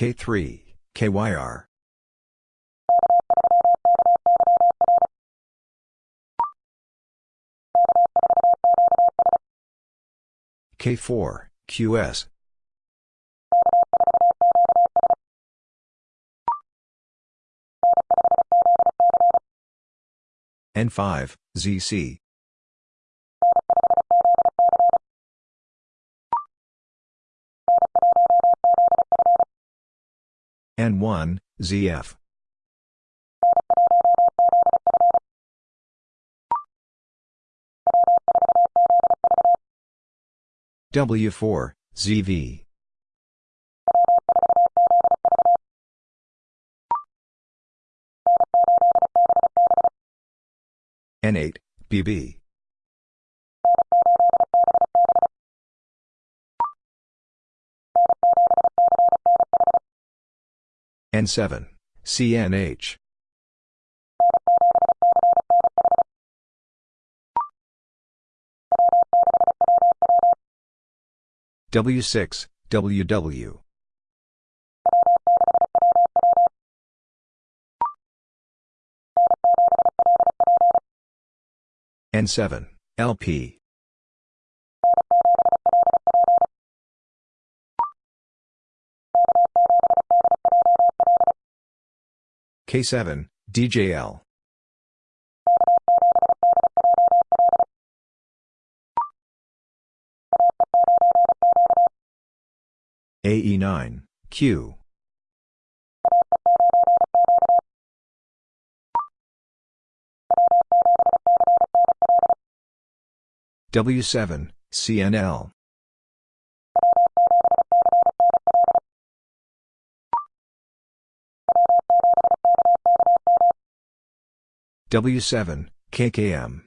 K3, KYR. K4, QS. N5, ZC. N1, ZF. W4, ZV. N8, BB. N7, CNH. W6, WW. N7, LP. K7, DJL. AE9, Q. W7, CNL. W7, KKM.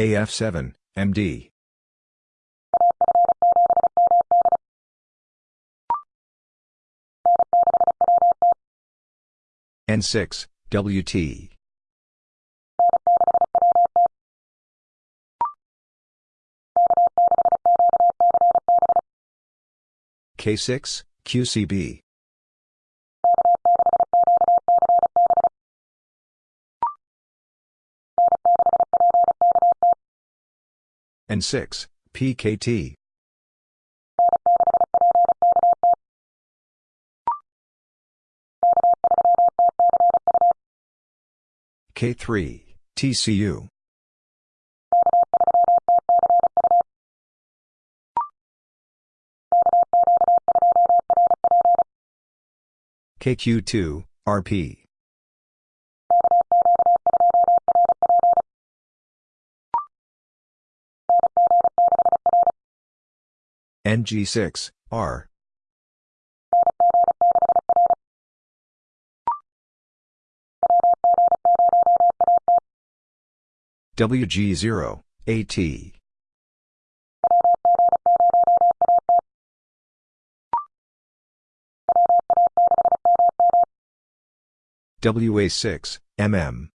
AF7, MD. N6, WT. K6, QCB. N6, PKT. K3, TCU. KQ2, RP. NG6, R. WG0, AT. WA6, MM.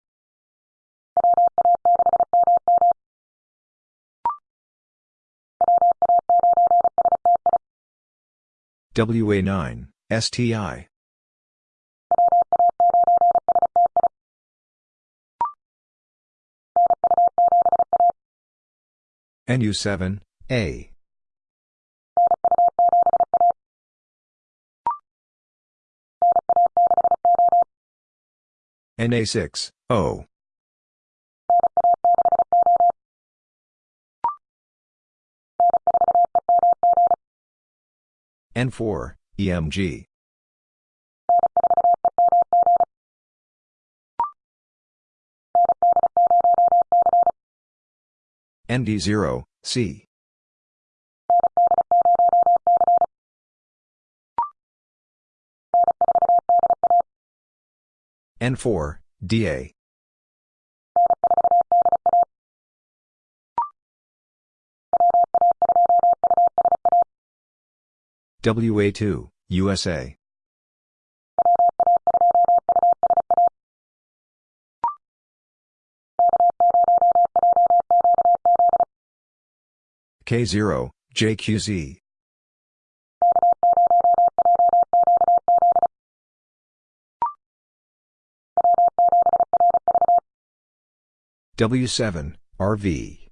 WA9, STI. NU7, A. NA6, O. N4, EMG. ND0, C. N4, DA. WA2, USA. K0, JQZ. W7, RV.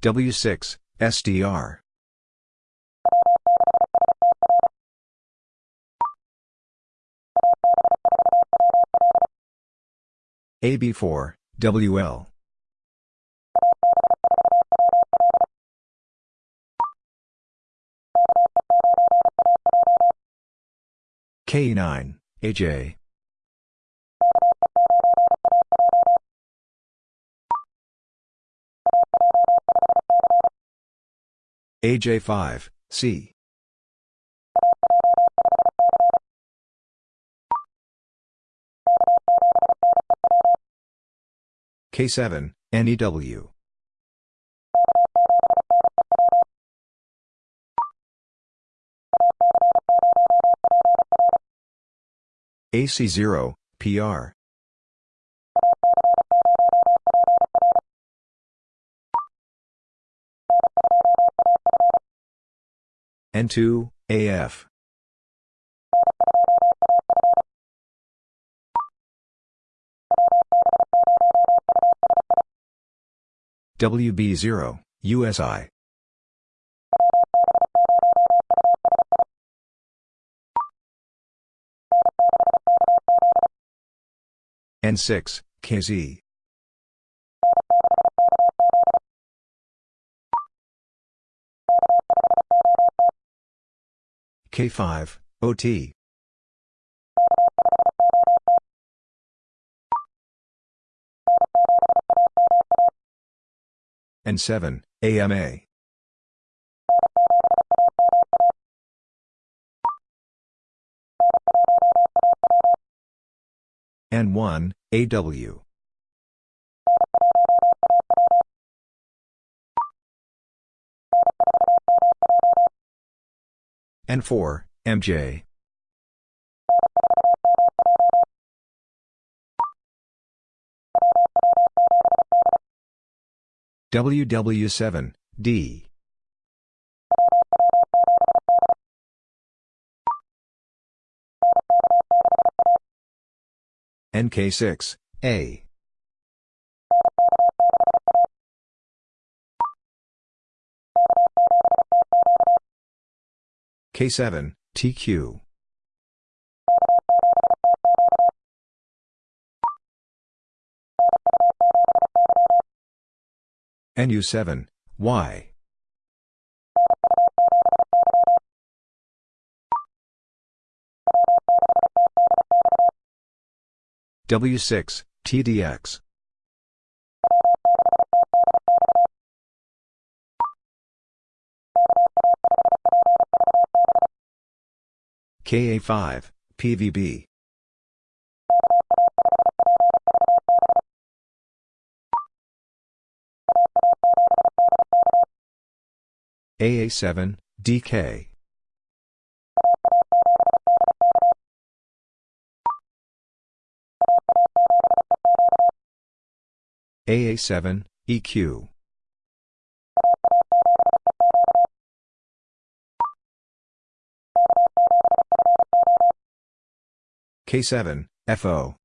W6, SDR. AB4, WL. K9, AJ. AJ5, C. K7, NEW. AC0, PR. N2, AF. WB0, USI. N6, KZ. K5, OT. N7, AMA. N1, AW. N4, MJ. WW7, D. NK6, A. K7, TQ. NU7, Y. W6, TDX. KA5, PVB. AA7, DK. AA7, EQ. K7, FO.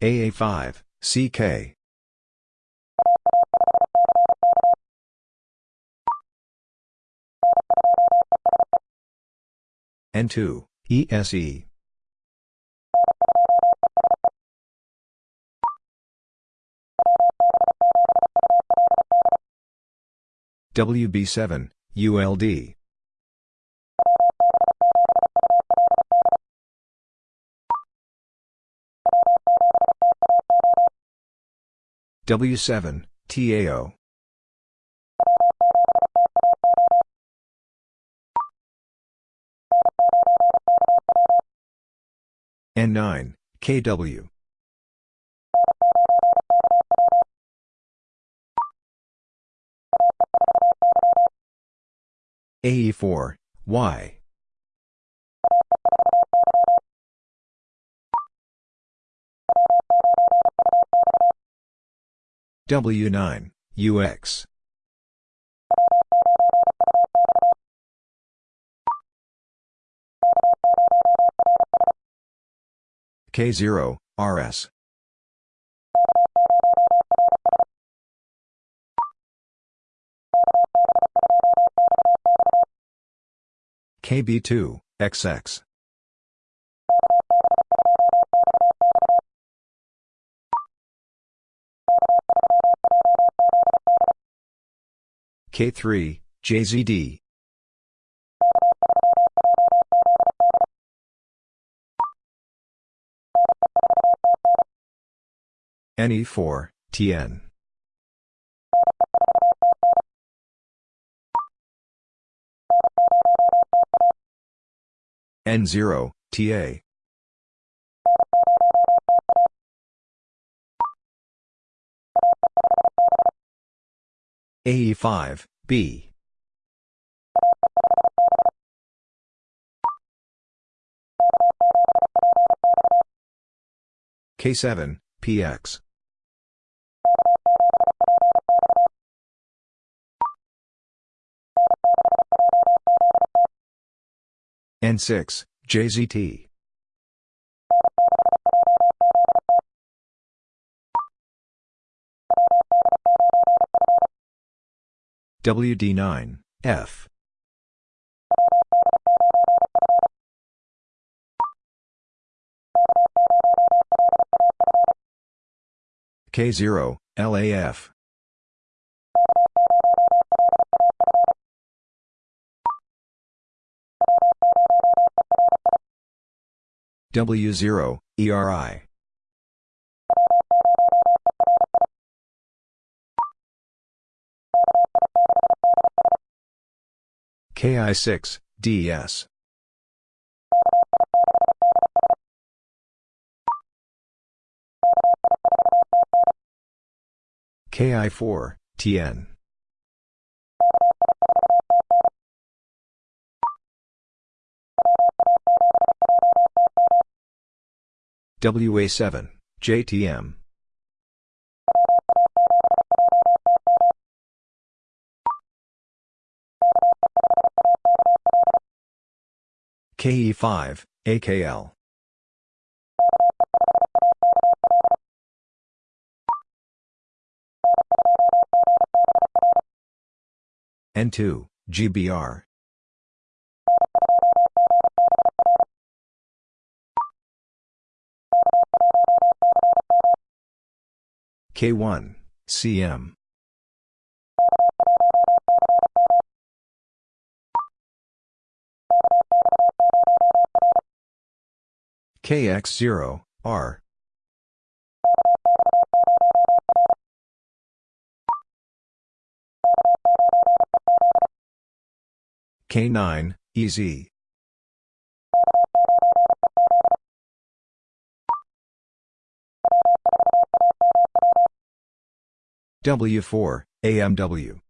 AA5, CK. N2, ESE. WB7, ULD. W7, TAO. N9, KW. AE4, Y. W9, UX. K0, RS. KB2, XX. K3, JZD. NE4, TN. N0, TA. AE5, B. K7, PX. N6, JZT. WD9, F. K0, LAF. W0, ERI. KI6, DS. KI4, TN. WA7, JTM. KE5, AKL. N2, GBR. K1, CM. KX0, R. K9, EZ. W4, AMW.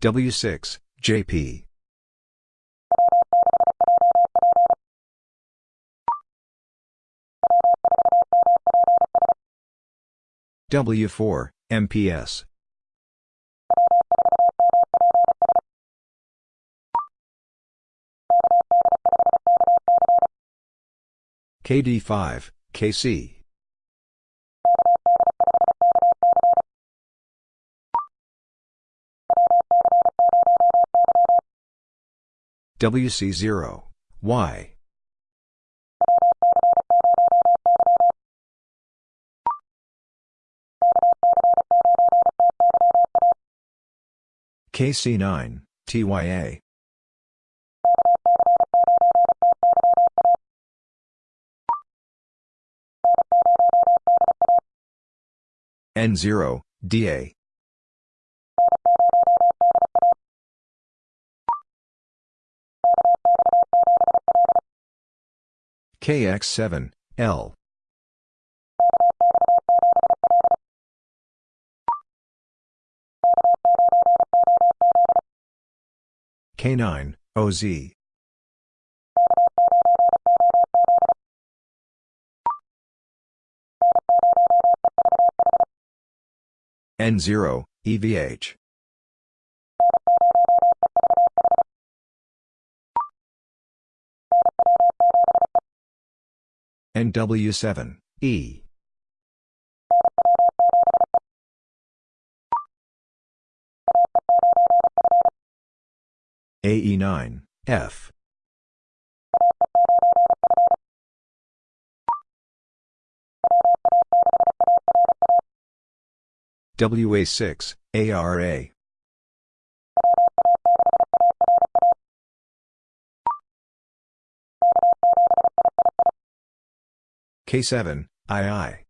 W6, JP. W4, MPS. KD5, KC. WC0, Y. KC9, TYA. N0, DA. KX7, L. K9, OZ. N0, EVH. NW7, E. AE9, F. WA6, ARA. K7, II.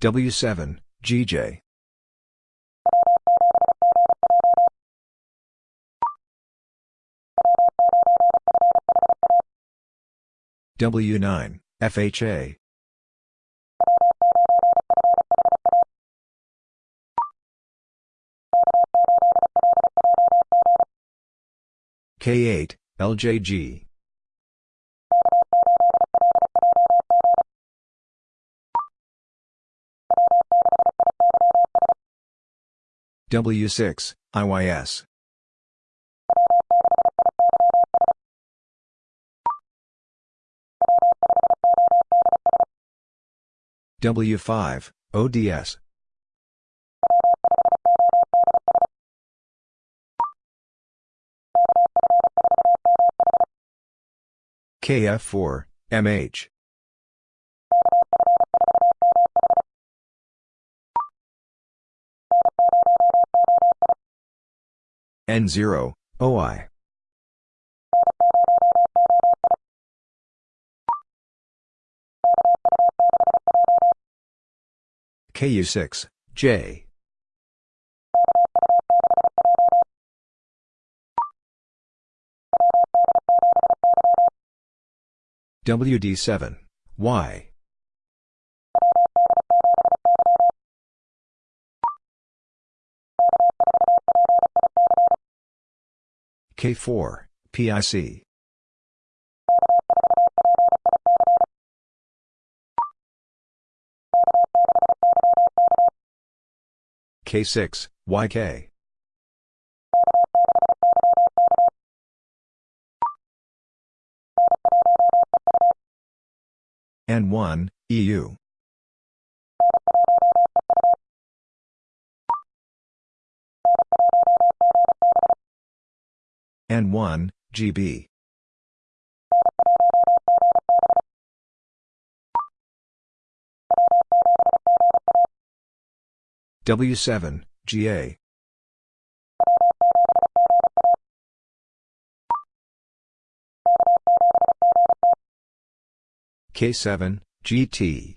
W7, GJ. W9, FHA. K8, LJG. W6, IYS. W5, ODS. KF4, MH. N0, OI. KU6, J. WD7, Y. K4, PIC. K6, YK. N1, EU. N1, GB. W7, GA. K7, GT.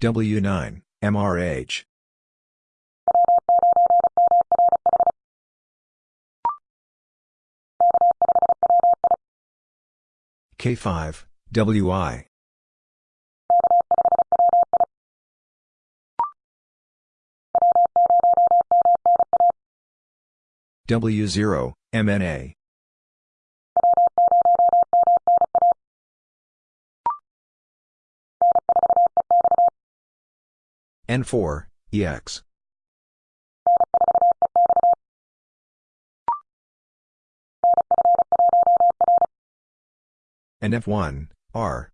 W9, MRH. K5, WI. W0, MNA. N4, EX. And F1, R.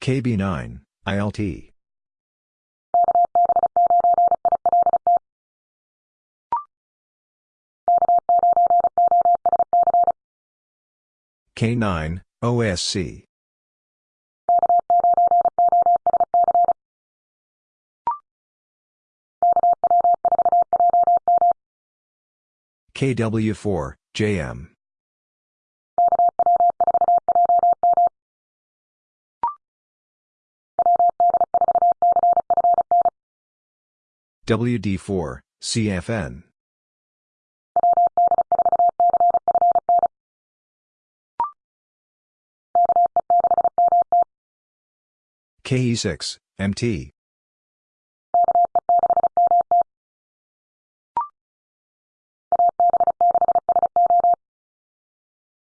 KB9, ILT. K9, OSC. KW4, JM. WD4, CFN. KE6, MT.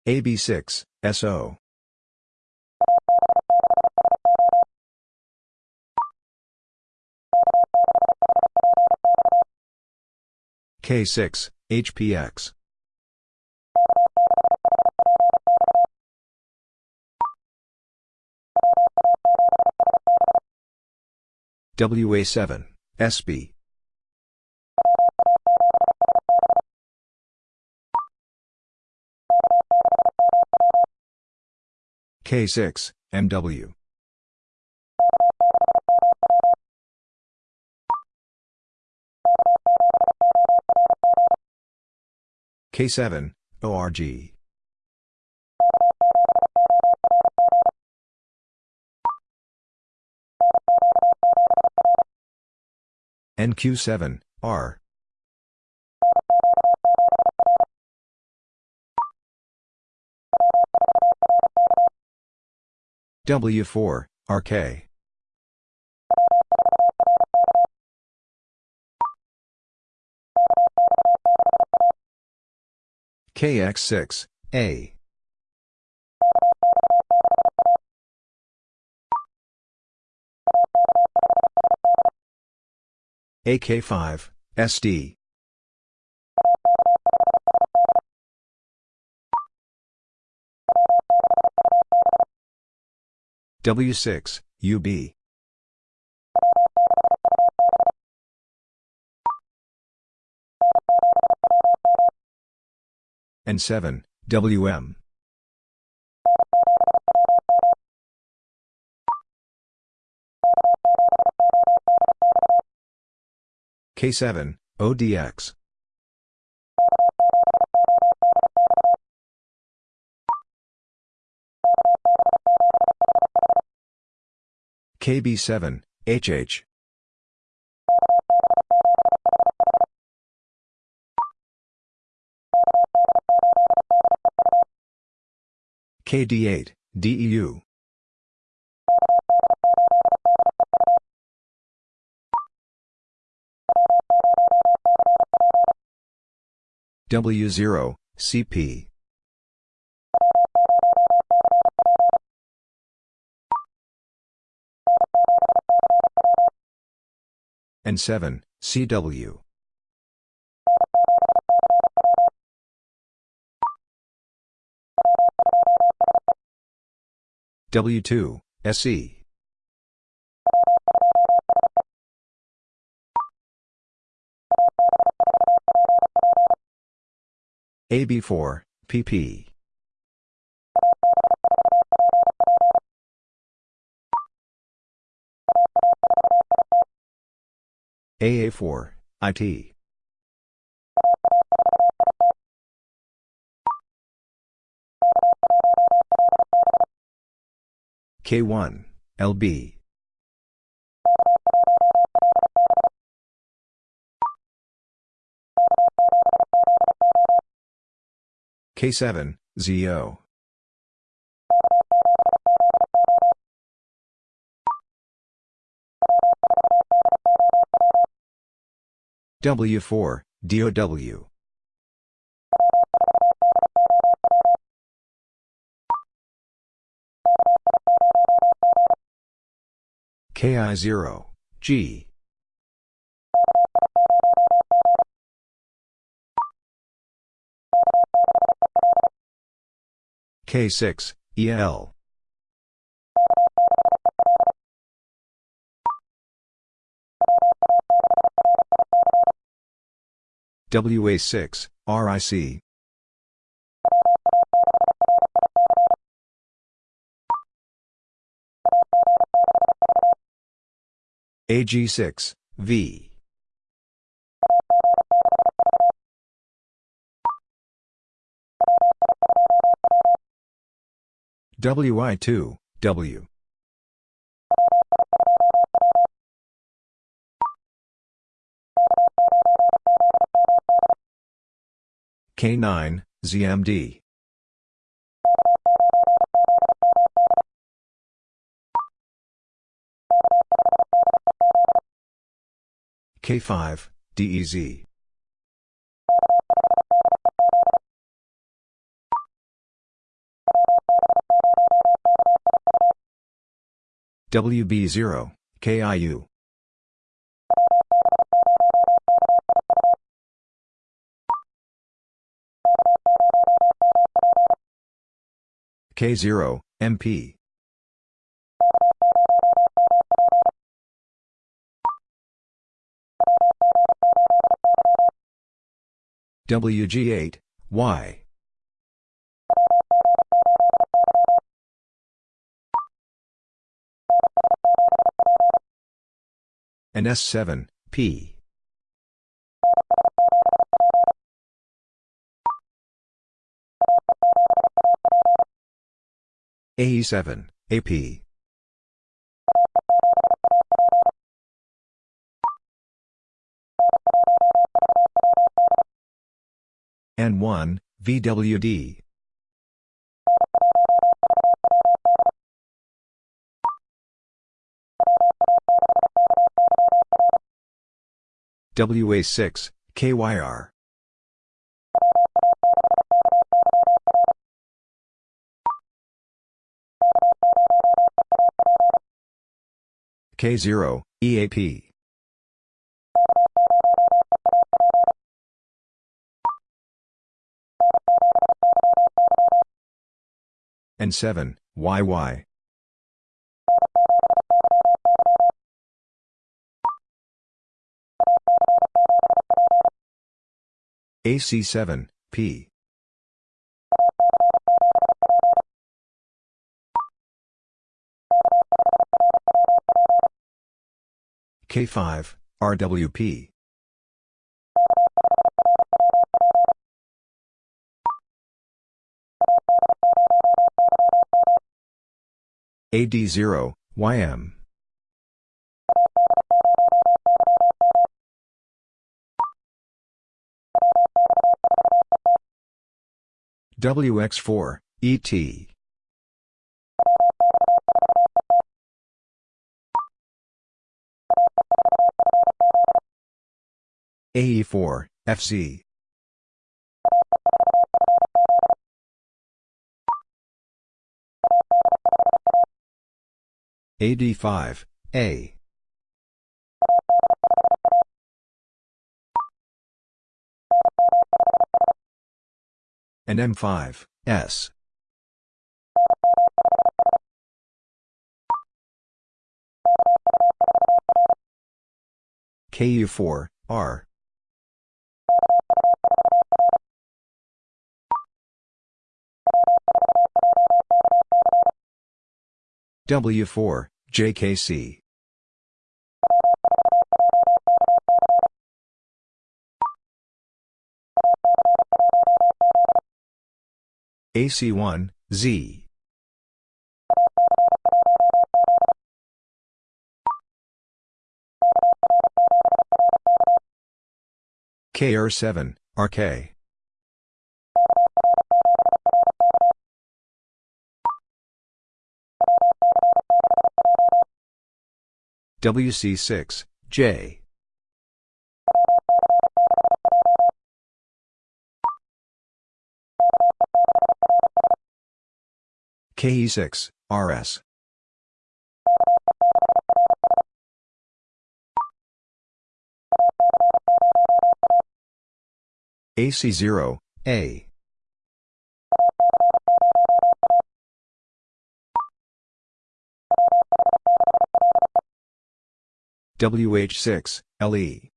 AB6, SO. K6, HPX. WA7, SB. K6, MW. K7, ORG. NQ7, R. W4, RK. KX6, A. AK5, SD. W6, UB. N7, WM. K7, ODX. KB7, HH. KD8, DEU. W0, CP. And 7, CW. W2, SE. AB4, PP. AA4, IT. K1, LB. K7, ZO. W4, DOW. KI0, G. K6, EL. WA6, RIC. AG6, V. WI2, W. K9, ZMD. K5, DEZ. WB0, KIU. K0, MP. WG8, Y. and S7, P. AE7, AP. N1, VWD. WA6, KYR. K0, EAP. N7, YY. AC7, P. K5, RWP. AD0, YM. WX4, ET. AE4, FC. AD5, A. and M5, S. KU4, R. W4, JKC. AC1, Z. KR7, RK. WC6, J. KE6, RS. AC0, A. WH6, LE.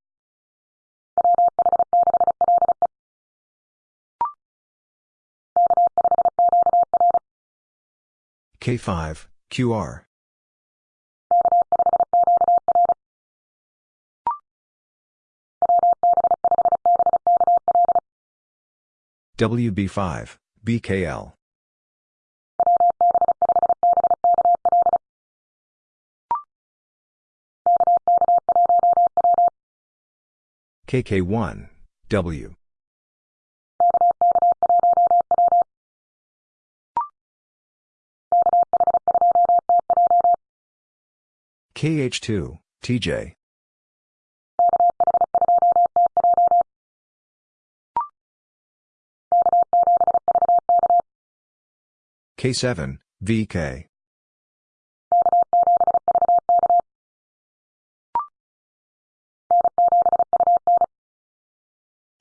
K5, QR. WB5, BKL. KK1, W. KH2, TJ. K7, VK.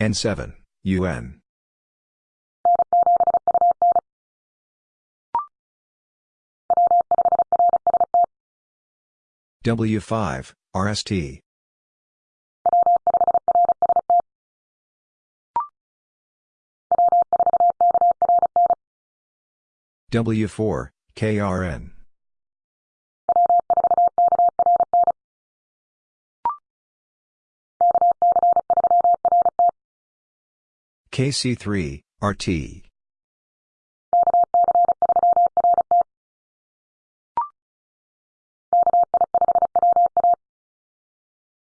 N7, UN. W5, RST. W4, KRN. KC3, RT.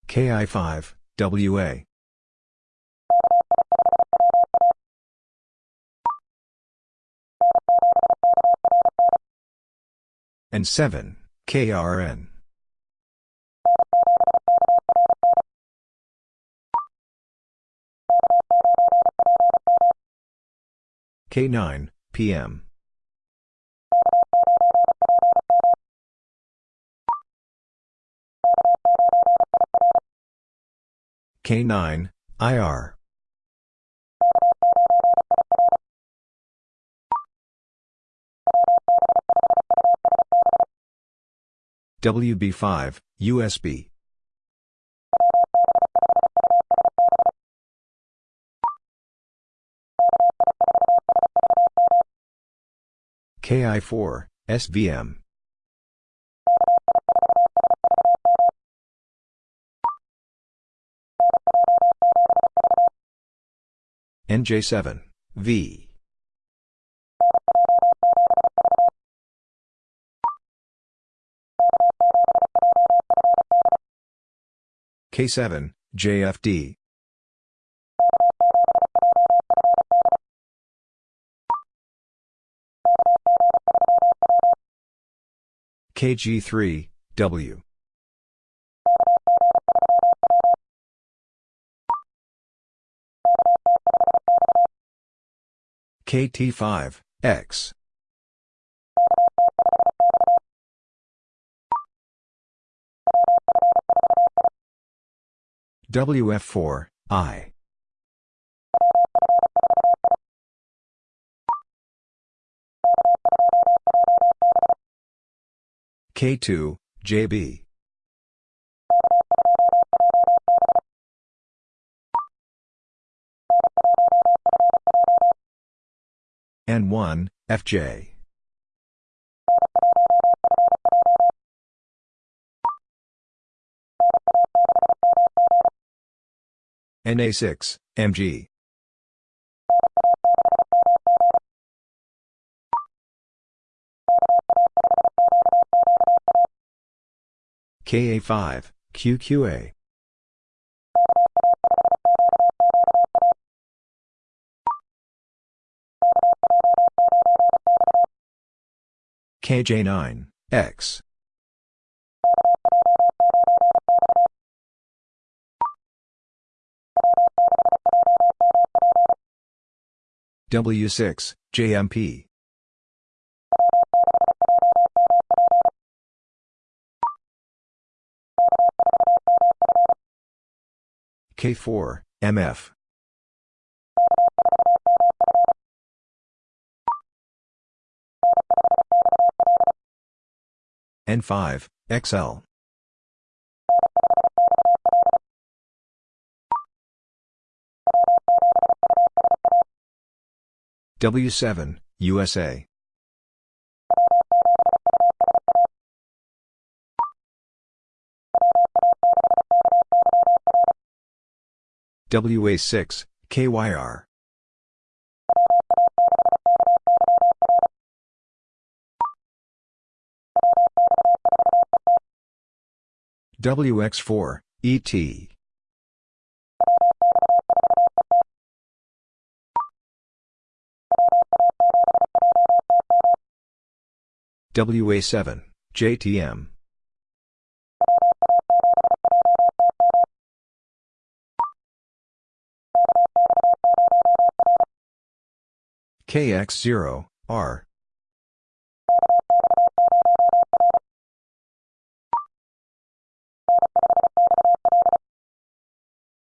KI5, WA. N7, KRN. K9, PM. K9, IR. WB5, USB. KI4, SVM. NJ7, V. K7, JFD. KG3, W. KT5, X. WF4, I. K2, JB. N1, FJ. NA6, MG. KA5, QQA. KJ9, X. W6, JMP. K4, MF. N5, XL. W7, USA. WA6, KYR. WX4, ET. WA7, JTM. KX0, R.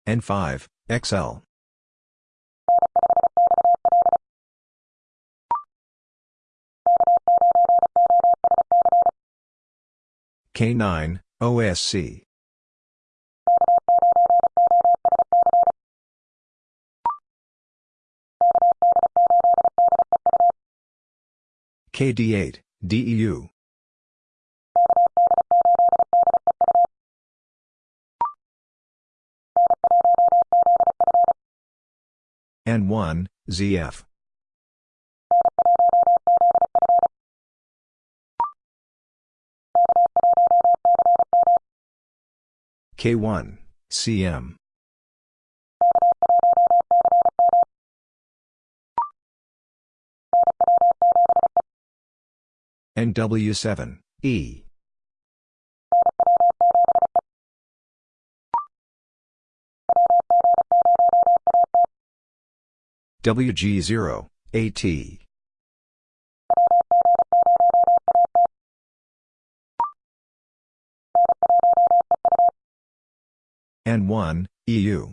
N5, XL. K9, OSC. KD8, DEU. N1, ZF. K1, CM. NW7, E. WG0, AT. N1, EU.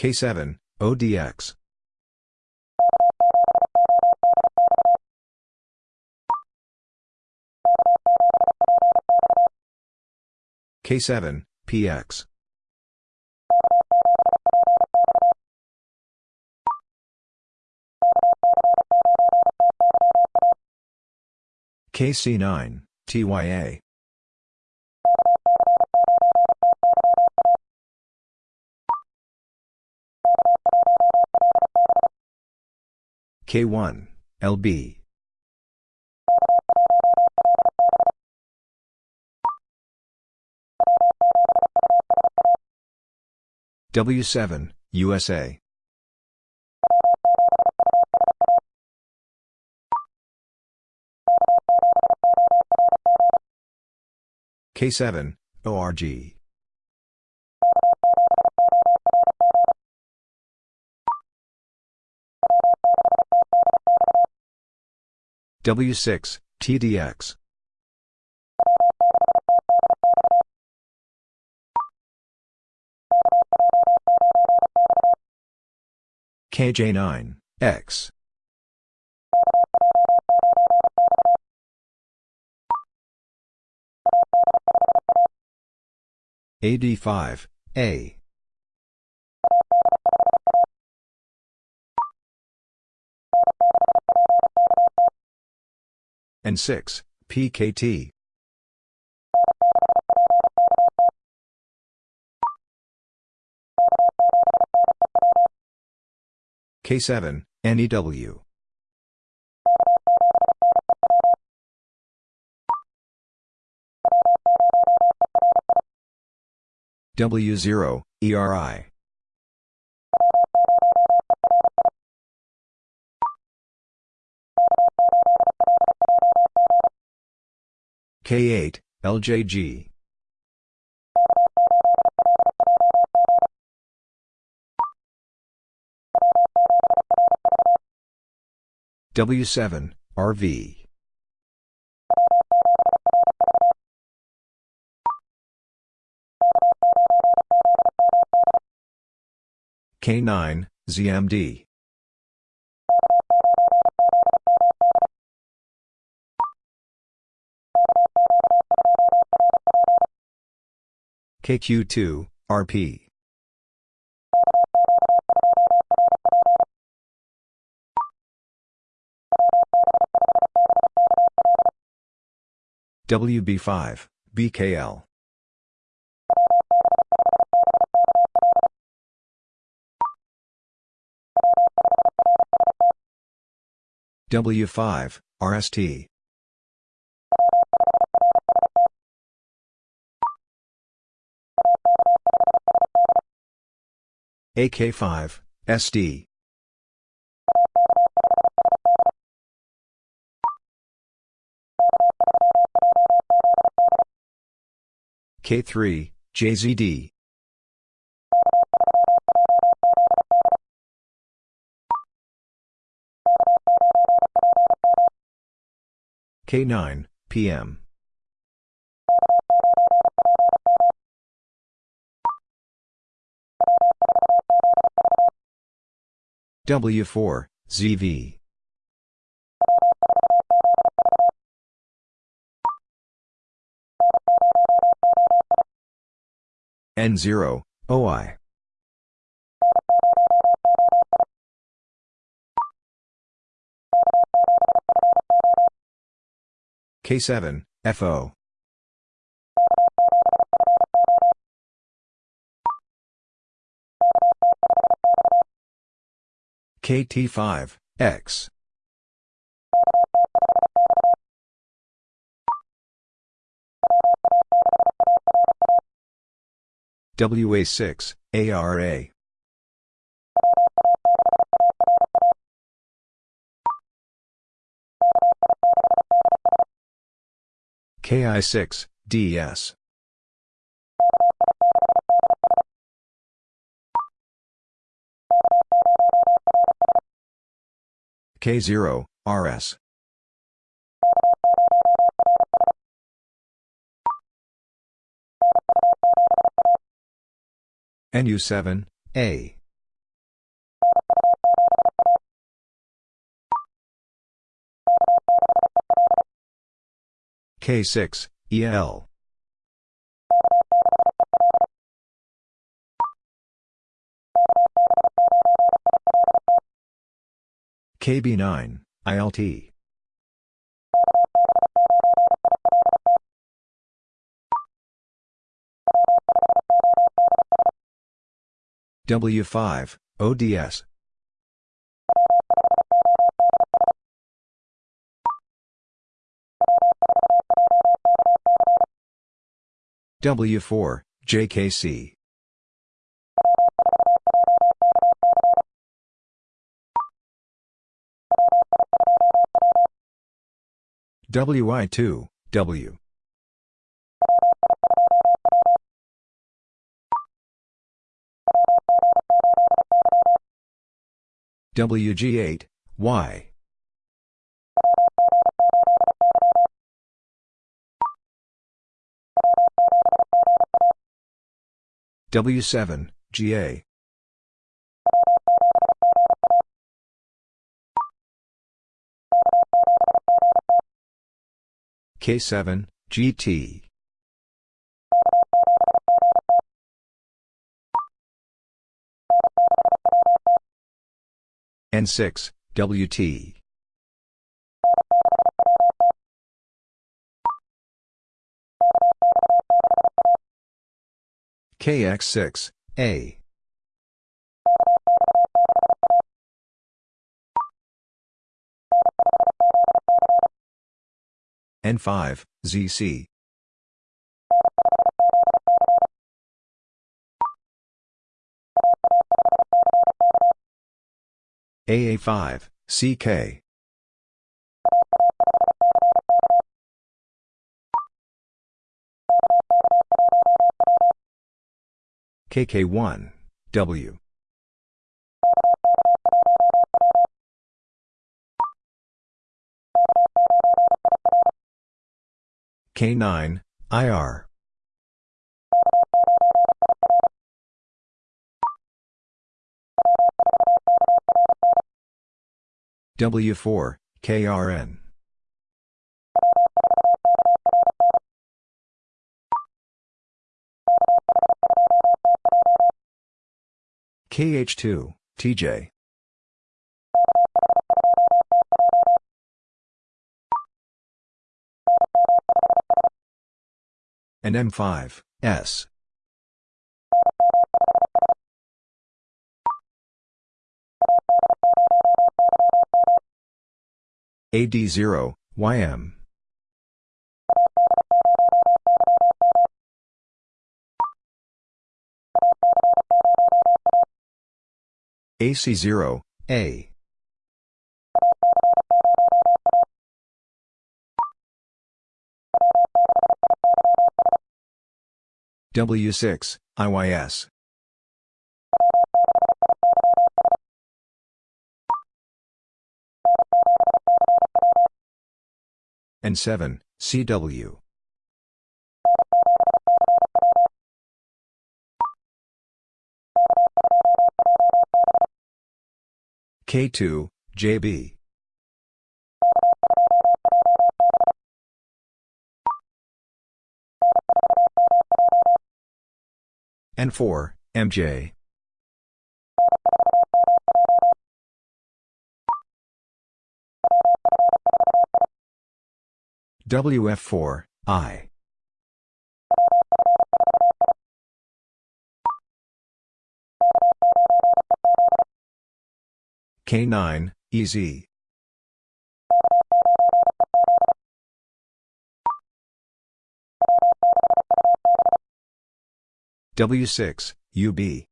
K7, ODX. K7, PX. KC9, TYA. K1, LB. W7, USA. K7, ORG. W6, TDX. KJ9, X. AD5, A. N6, PKT. K7, NEW. W0, ERI. K8, LJG. W7, RV. K9, ZMD. KQ2, RP. WB5, BKL. W5, RST. AK5, SD. K3, JZD. K9, PM. W4, ZV. N0, OI. K7, FO. KT5, X. WA6, ARA. KI6, DS. K0, RS. NU7, A. K6, EL. KB9, ILT. W5, ODS. W4, JKC. WI2, W. WG8, Y. W7, GA. K7, GT. N6, WT. KX6, A. N5, ZC. AA5, CK. KK1, W. K9, IR. W4, KRN. KH2, TJ. And M5, S. AD0, YM. AC0, A. W6, IYS. N7, CW. K2, JB. N4, MJ. WF4, I. K9, EZ. W6, UB.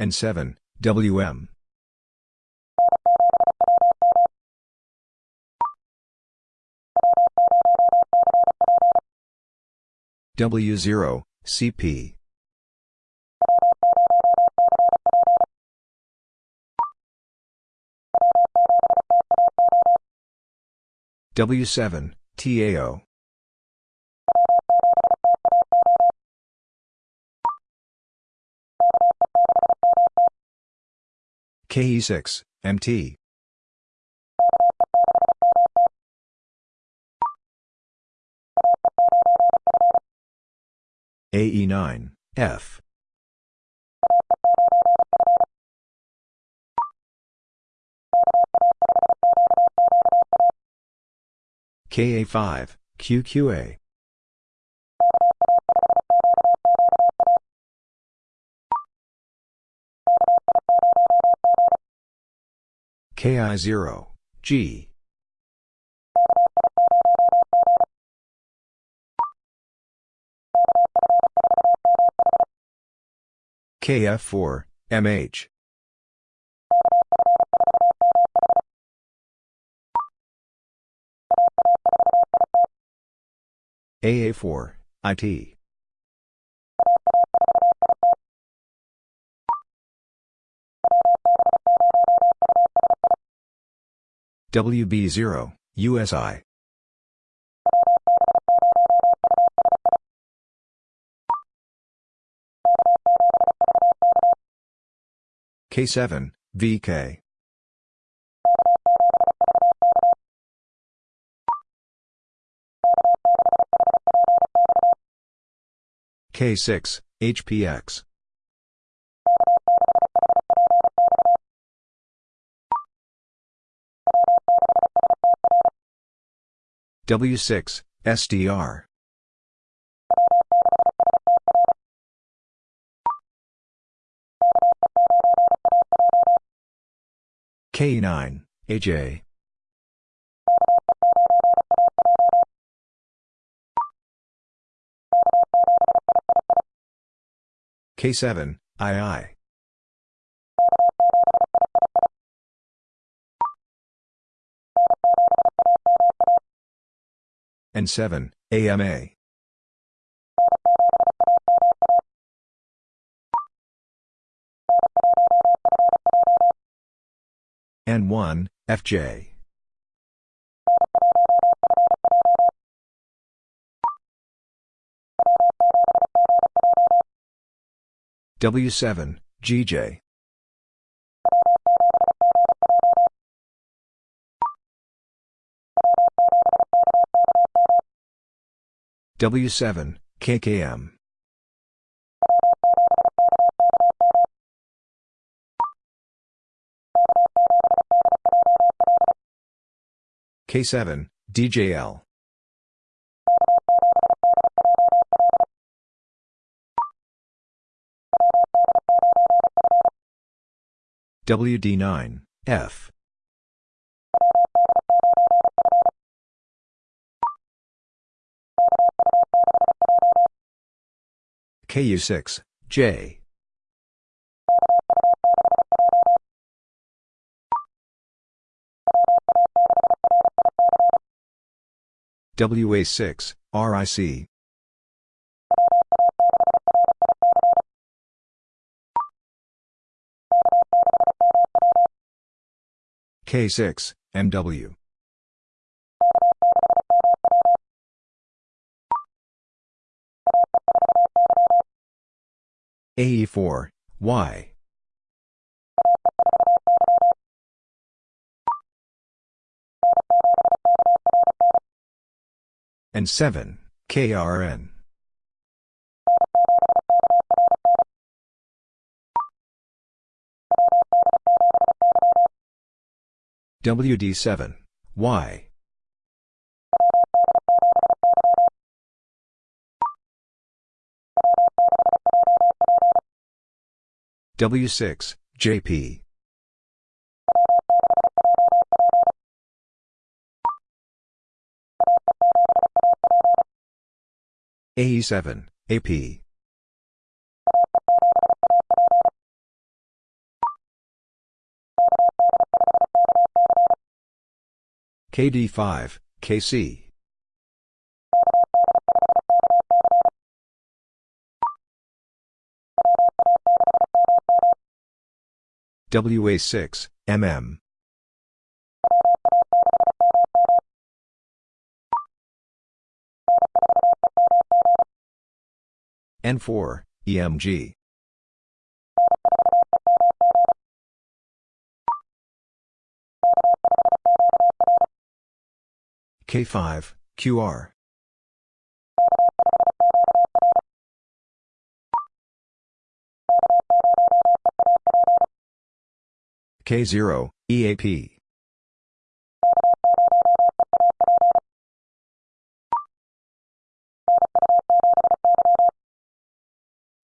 N7, WM. W0, CP. W7, TAO. KE6, MT. AE9, F. KA5, QQA. KI0, G. KF4, MH. AA4, IT. WB0, USI. K7, VK. K6, HPX. W6, SDR. K9, AJ. K7, II. N7, AMA. N1, FJ. W7, GJ. W7, KKM. K7, DJL. WD9, F. KU6, J. WA6, RIC, K6, MW. AE4, Y. N7, KRN. WD7, Y. W6, JP. AE7, AP. KD5, KC. WA6, MM. N4, EMG. K5, QR. K0, EAP.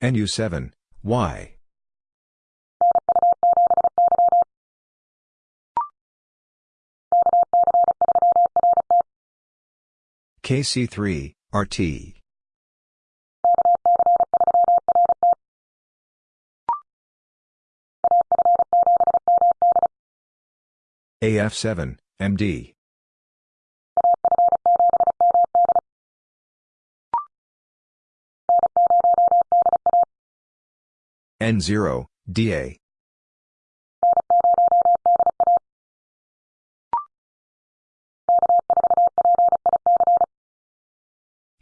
NU7, Y. KC3, RT. AF7, MD. N0, DA.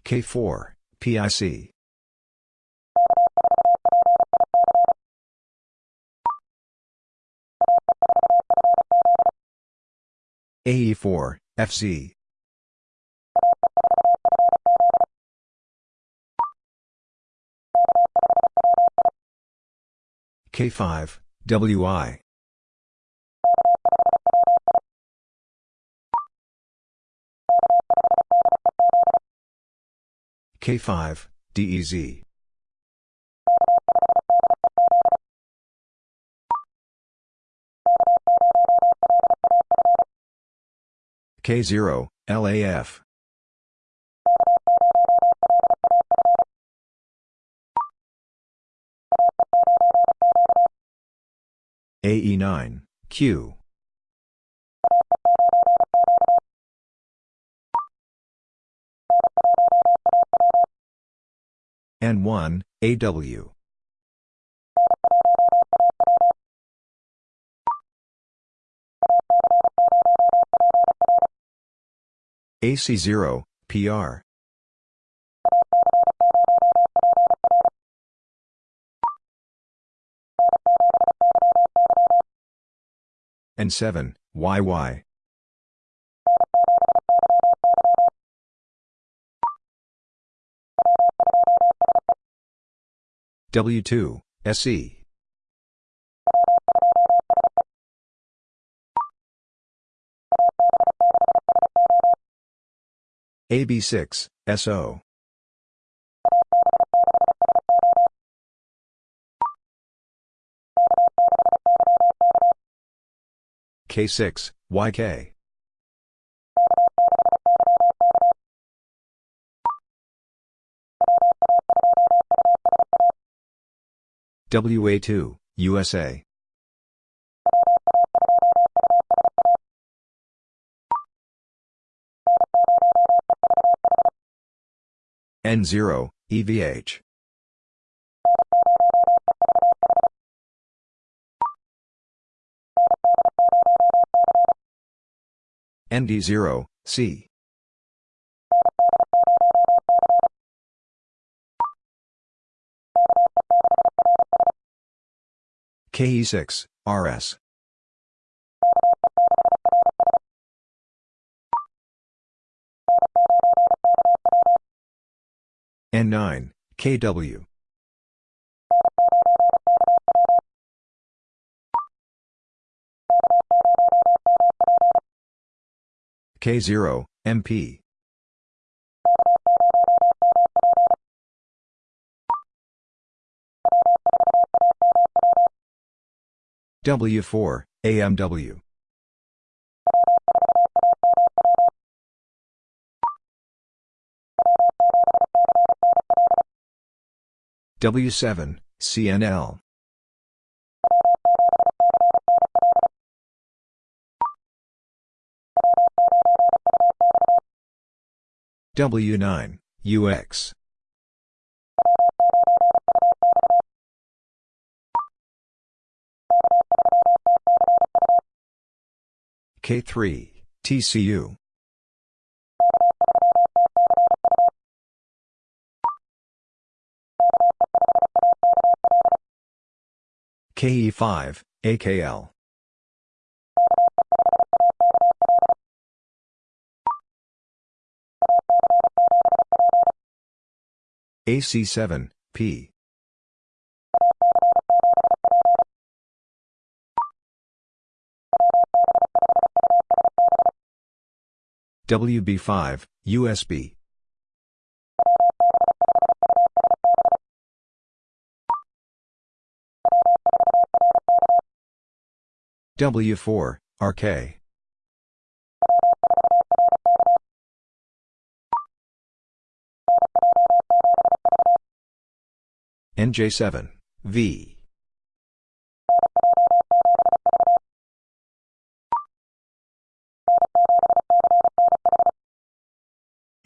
K4, PIC. AE4, FC. K5, WI. K5, DEZ. K0, LAF. AE9, Q. N1, AW. AC0, PR. N7, YY. W2, SE. AB6, SO. K6, YK. WA2, USA. N0, EVH. ND0, C. KE6, RS. N9, KW. K0, MP. W4, AMW. W7, CNL. W9, UX. K3, TCU. KE5, AKL. AC7, P. WB5, USB. W4, RK. NJ7, V.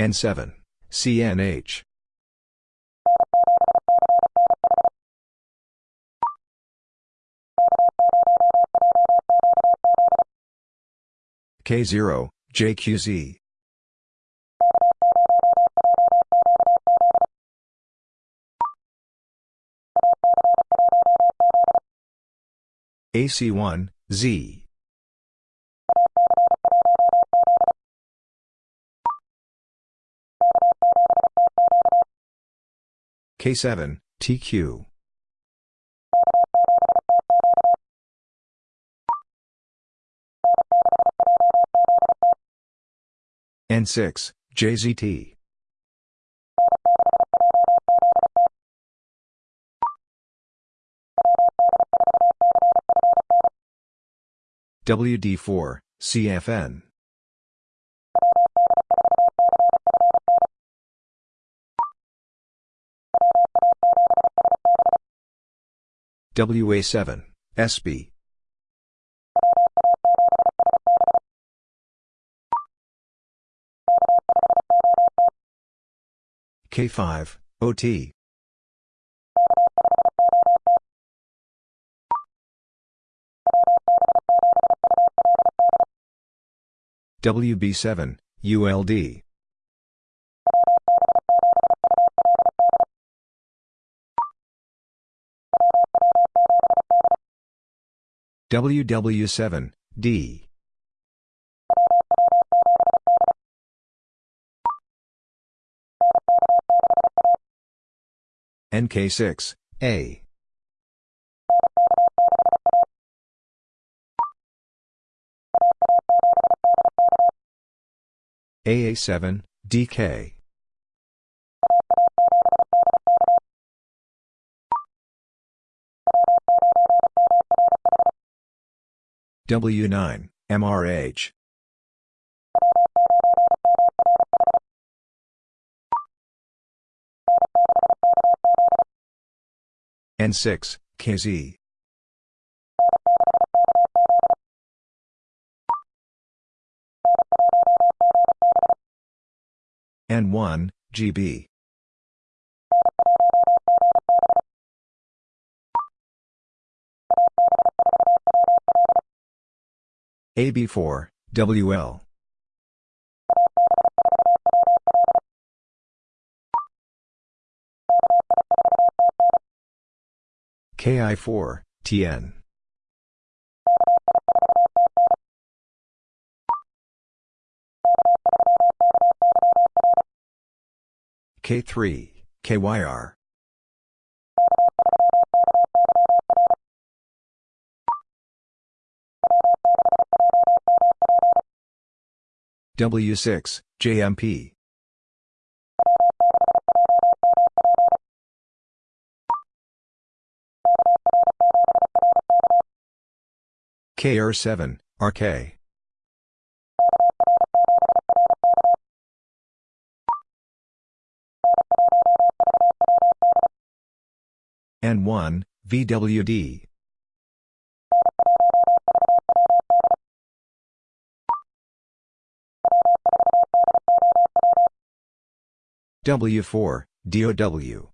N7, CNH. K0, JQZ. AC1, Z. K7, TQ. N6, JZT. WD4, CFN. WA7, SB. K5, OT. WB7, ULD. WW7, D. NK6, A. AA7, DK. W9, MRH. N6, KZ. N1, GB. AB4, WL. KI4, TN. K3, KYR. W6, JMP. KR7, RK. N1, VWD. W4, DOW.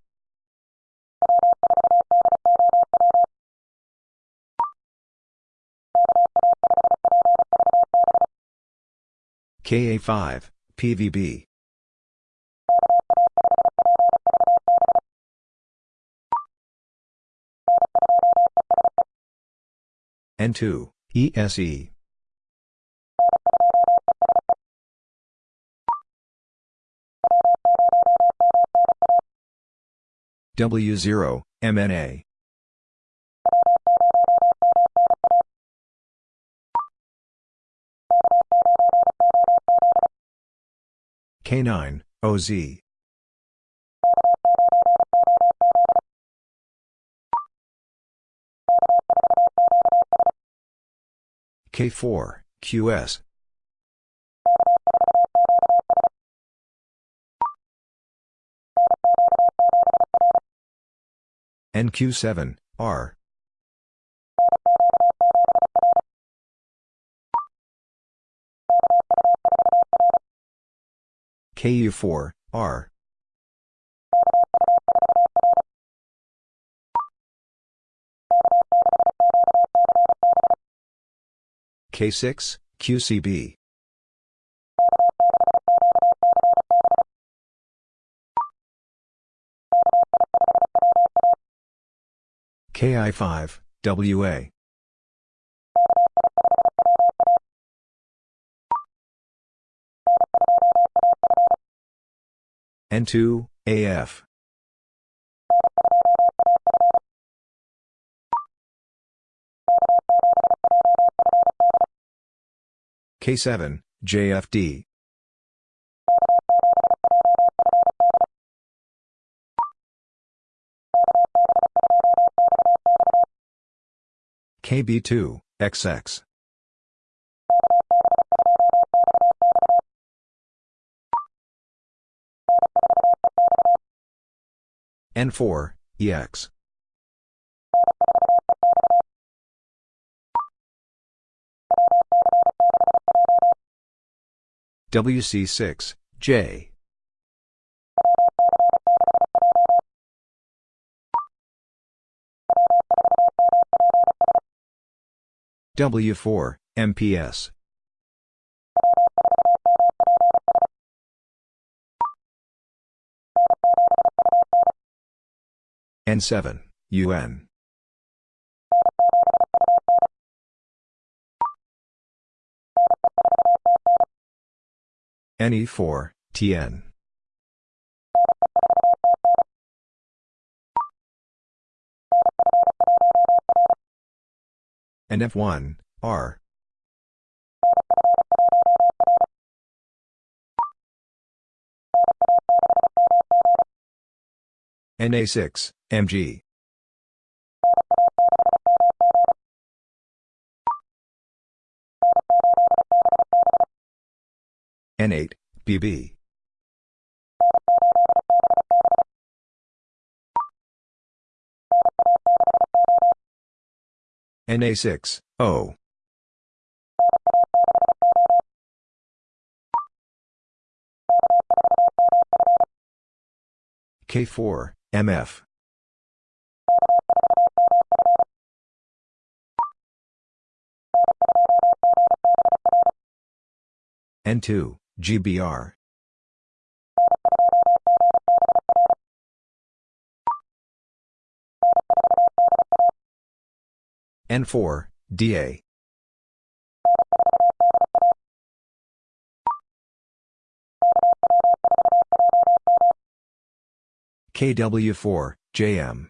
KA5, PVB. N2, ESE. W0, MNA. K9, OZ. K4, QS. NQ7, R. KU4, R. K6, QCB. KI5, WA. N2, AF. K7, JFD. KB2, XX. N4, EX. WC6, J. W4, MPS. N7, UN. NE4, TN. NF1, R. NA6, MG. N8, BB. NA6, O. K4, MF. N2, GBR. N4, DA. KW4, JM.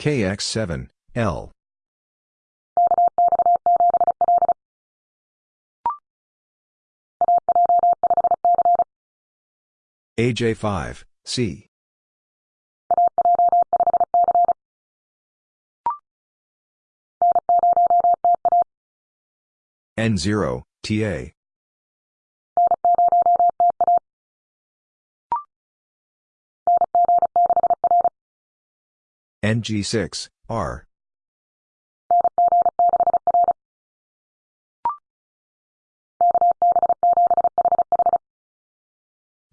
KX7, L. AJ5, C. N0, TA. NG6, R.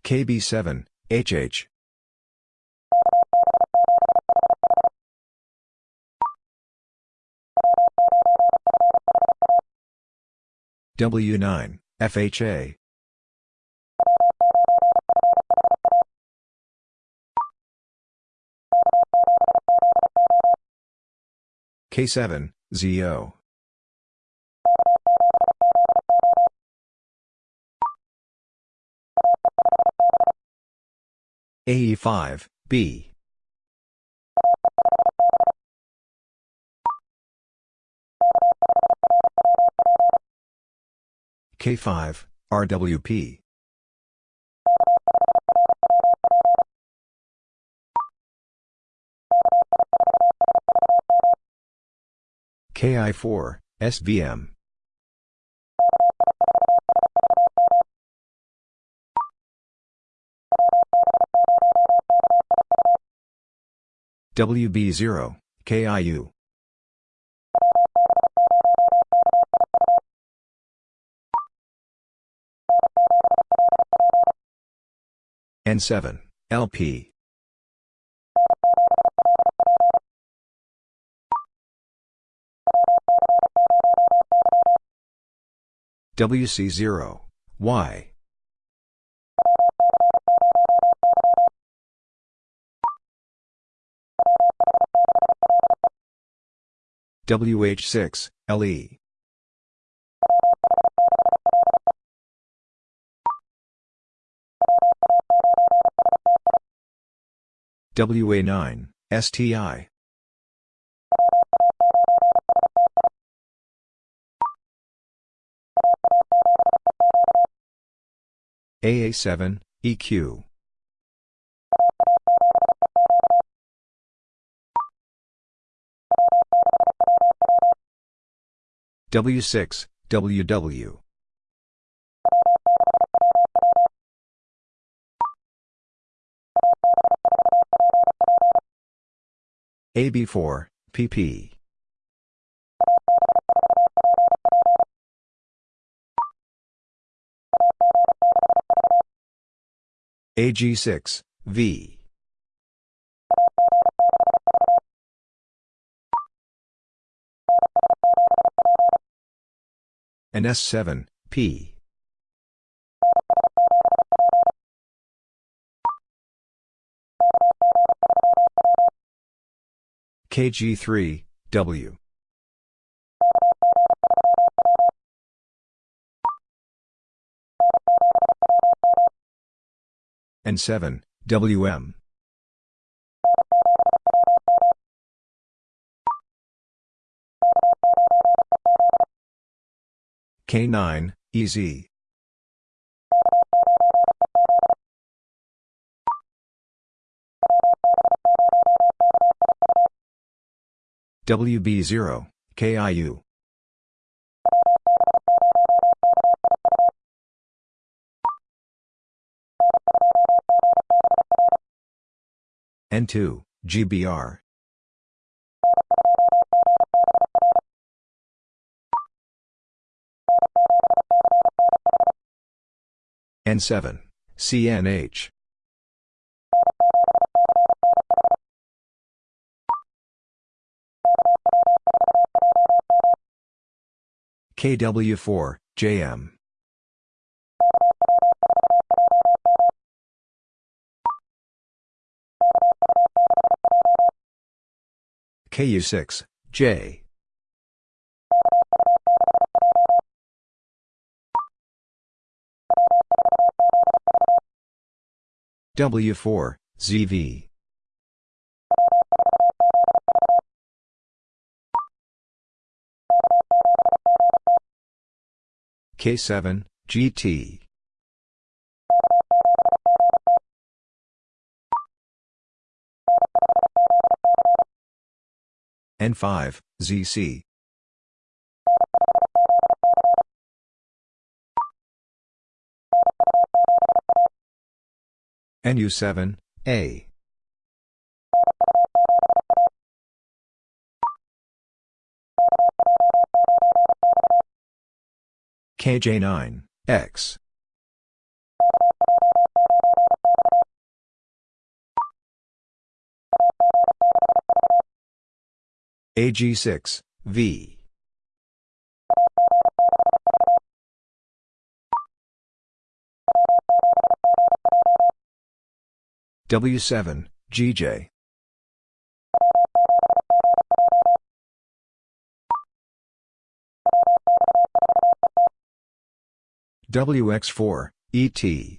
KB7, HH. W9, FHA. K7, ZO. AE5, B. K5, RWP. KI4, SVM. WB0, KIU. N7, LP. WC0, Y. WH6, LE. WA9, STI. AA7, EQ. W6, WW. AB4, PP. AG6, V. NS7, P. KG3, W. N7, WM. K9, EZ. WB0, KIU. N2, GBR. N7, CNH. KW4, JM. KU6, J. W4, ZV. K7, GT. N5, ZC. NU7, A. KJ9, X. AG6, V. W7, GJ. WX4, ET.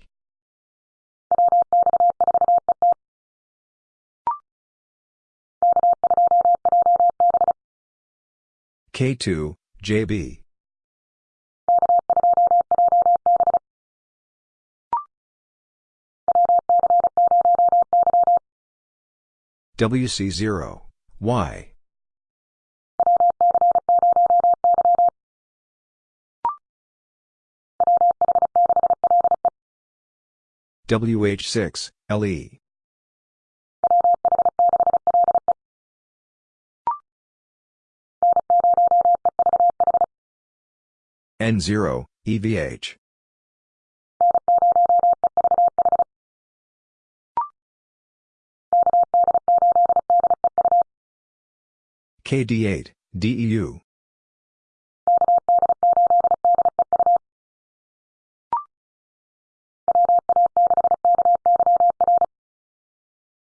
K2, JB. WC0, Y. WH6, LE. N0, EVH. KD8, DEU.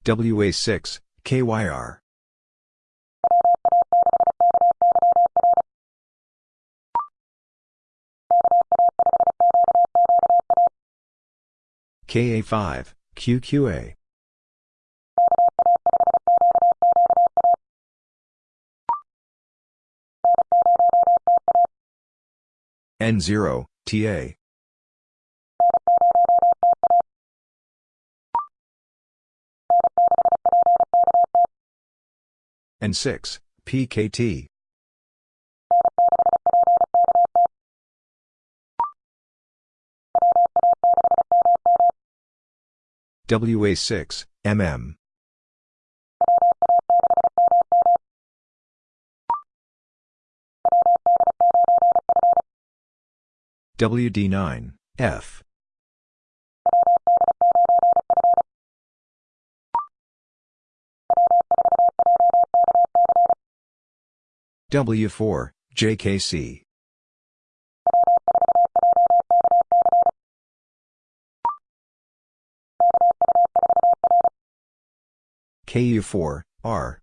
WA6, KYR. KA5, QQA. N0, TA. N6, PKT. WA6, MM. WD9, F. W4, JKC. KU4, R.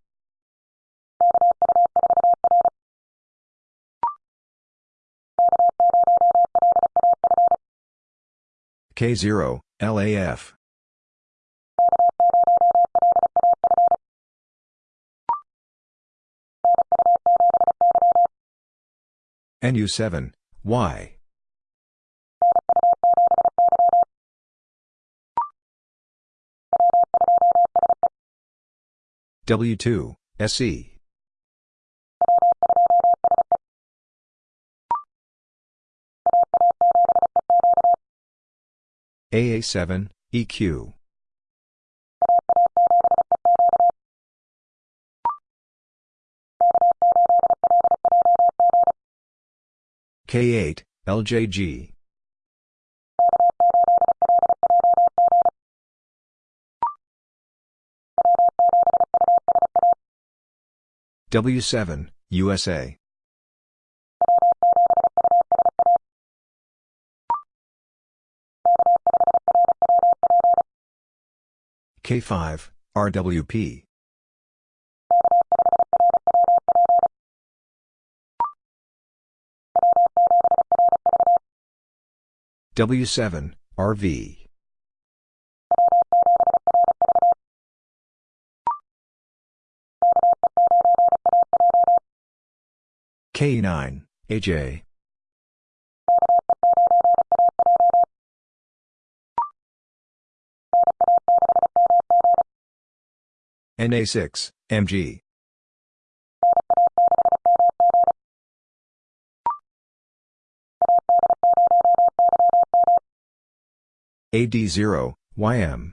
K0, LAF. NU7, Y. W2, SE. AA7, EQ. K8, LJG. W7, USA. K5, RWP. W7, RV. K9, AJ. NA6, MG. AD0, YM.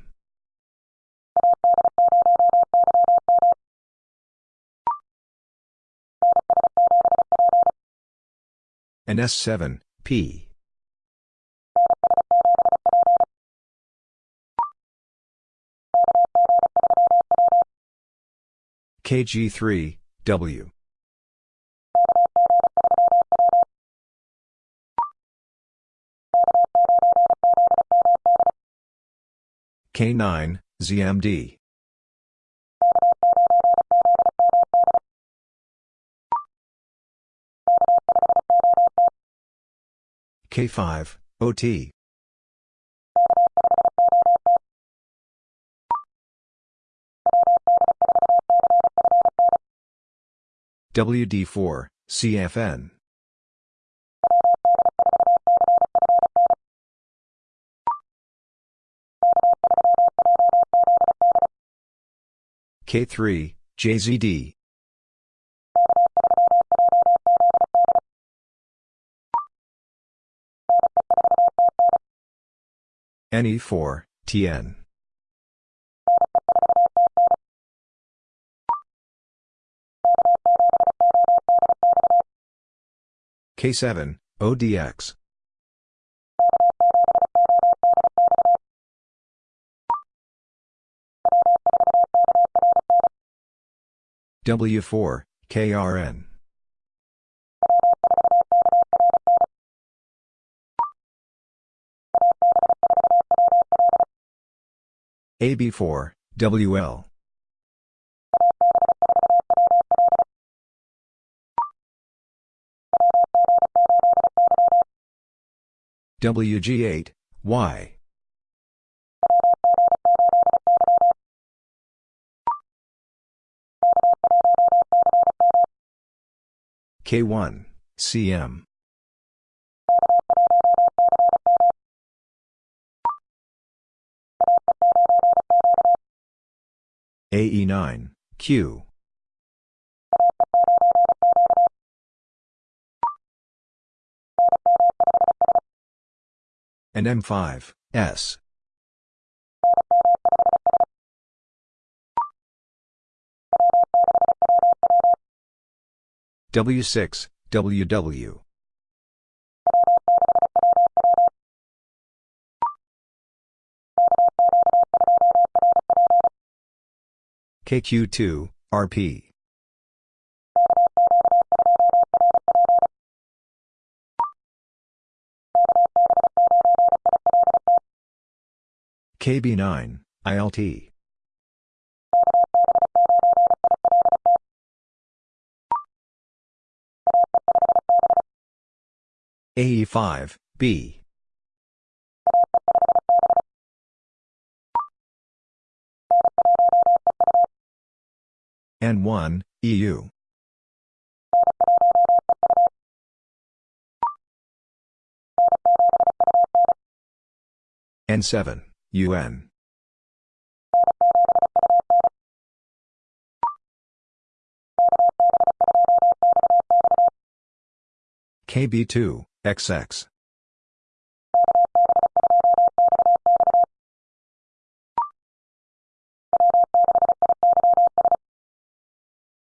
NS7, P. KG3, W. K9, ZMD. K5, OT. WD4, CFN. K3, JZD. NE4, TN. K7, ODX. W4, KRN. AB4, WL. WG8, Y. K1, CM. AE9, Q. NM5, S. W6, WW. KQ2, RP. KB9, ILT. AE5, B. N1, EU. N7, UN. KB2, XX.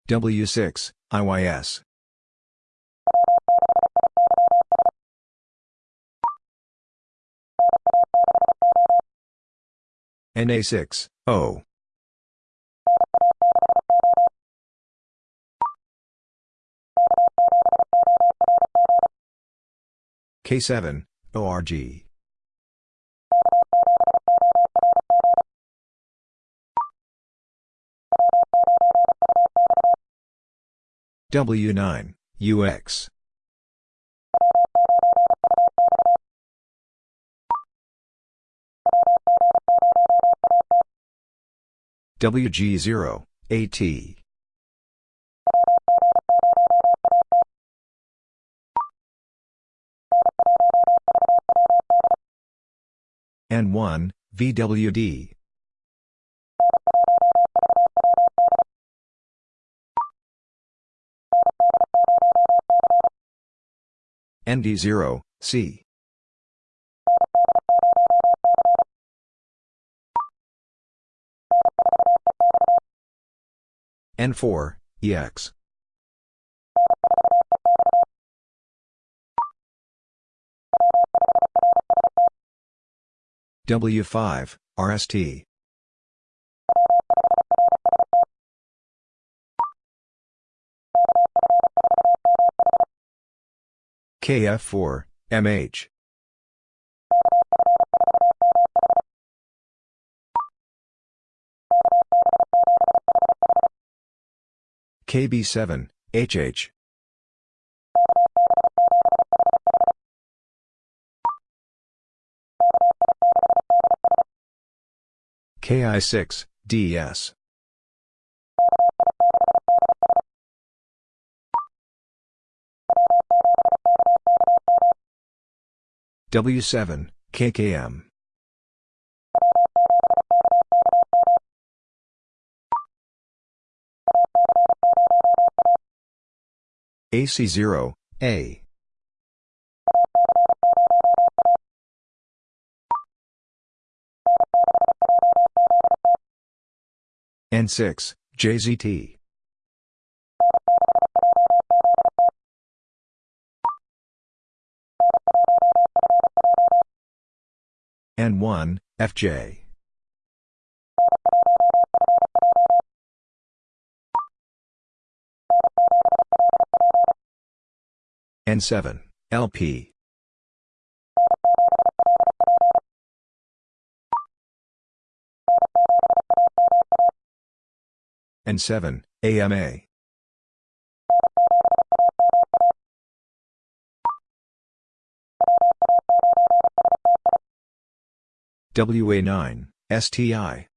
W6, IYS. NA6, O. K7, ORG. W9, UX. WG0, AT. N1, VWD. ND0, C. N4, EX. W5, RST. KF4, MH. KB7, HH. KI6, DS. W7, KKM. AC0, A. N6, JZT. N1, FJ. N7, LP. N7, AMA. WA9, STI.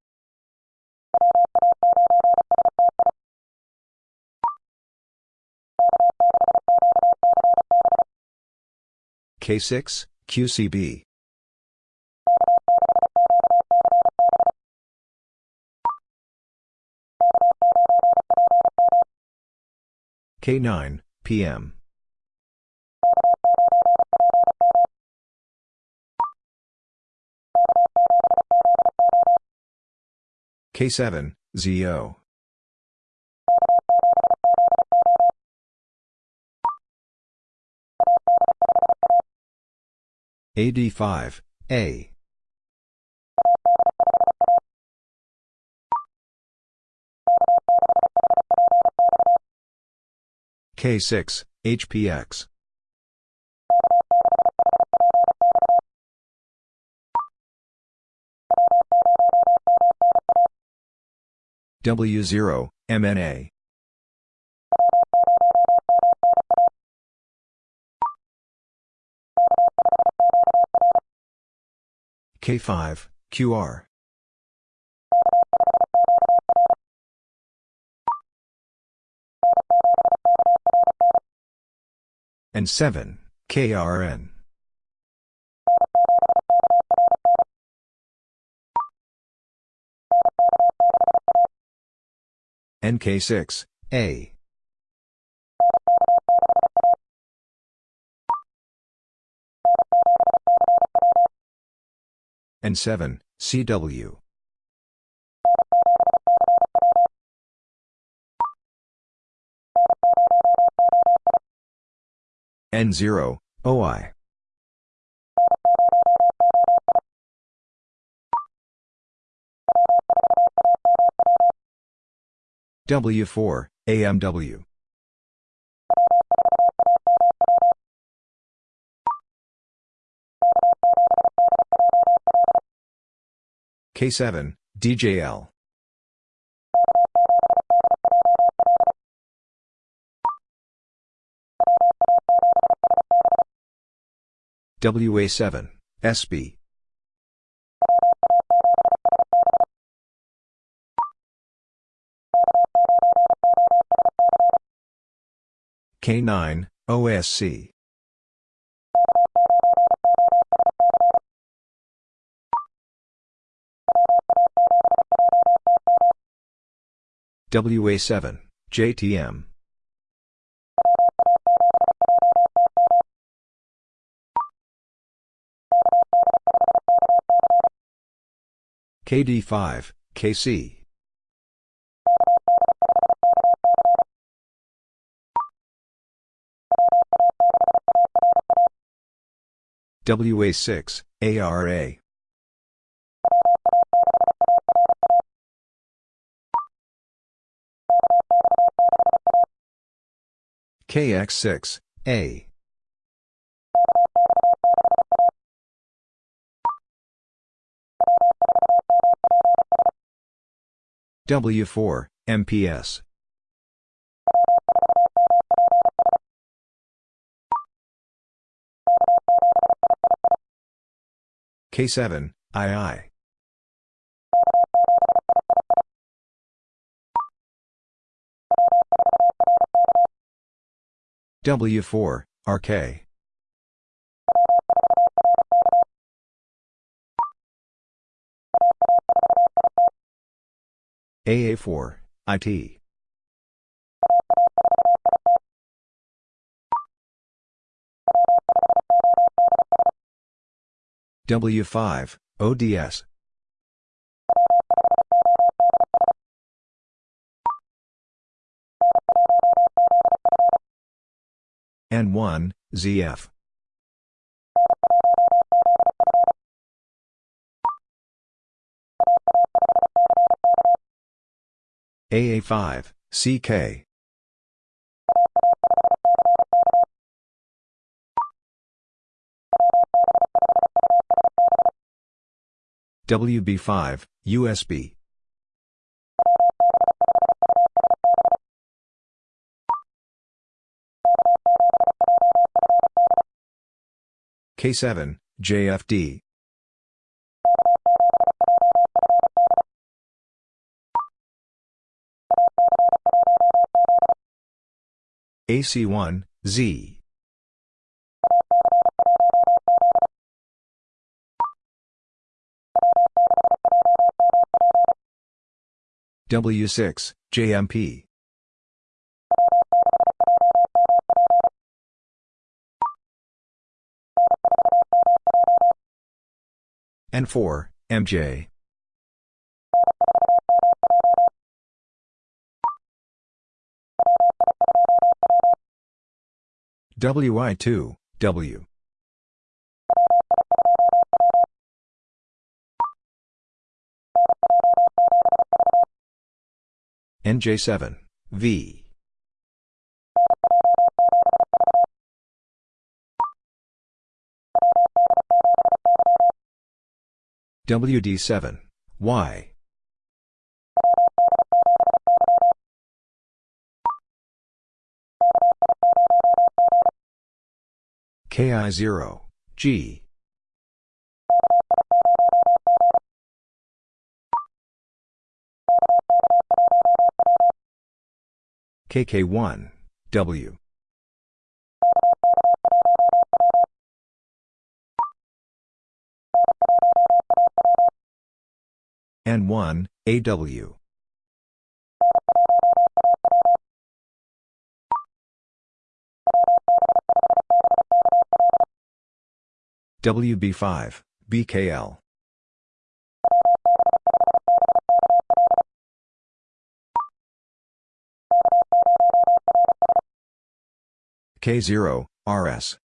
K6, QCB. K9, PM. K7, ZO. AD5, A. K6, HPX. W0, MNA. K5, QR. N7, KRN. NK6, A. N7, CW. N0, OI. W4, AMW. K7, DJL. WA7, SB. K9, OSC. WA7, JTM. KD5, KC. WA6, ARA. KX6, A. W4, MPS. K7, II. W4, RK. AA4, IT. W5, ODS. N1, ZF. AA5, CK. WB5, USB. K7, JFD. AC1, Z. W6, JMP. N4, MJ. WI2, W. NJ7, V. WD7, Y. KI0, G. KK1, W. N1, AW. WB5, BKL. K0, RS.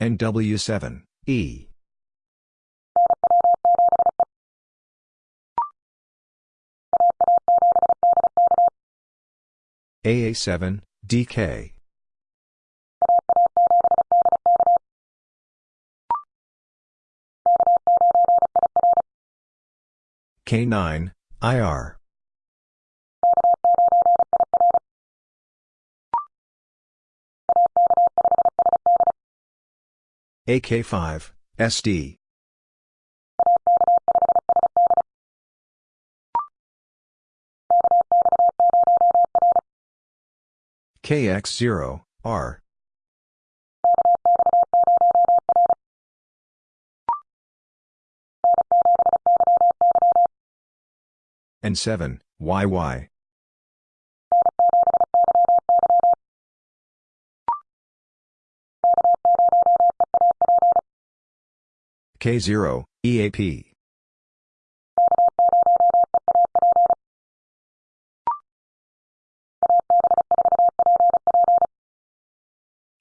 NW7, E. AA7, DK. K9, IR. AK5, SD. KX0, R. N7, YY. K0, EAP.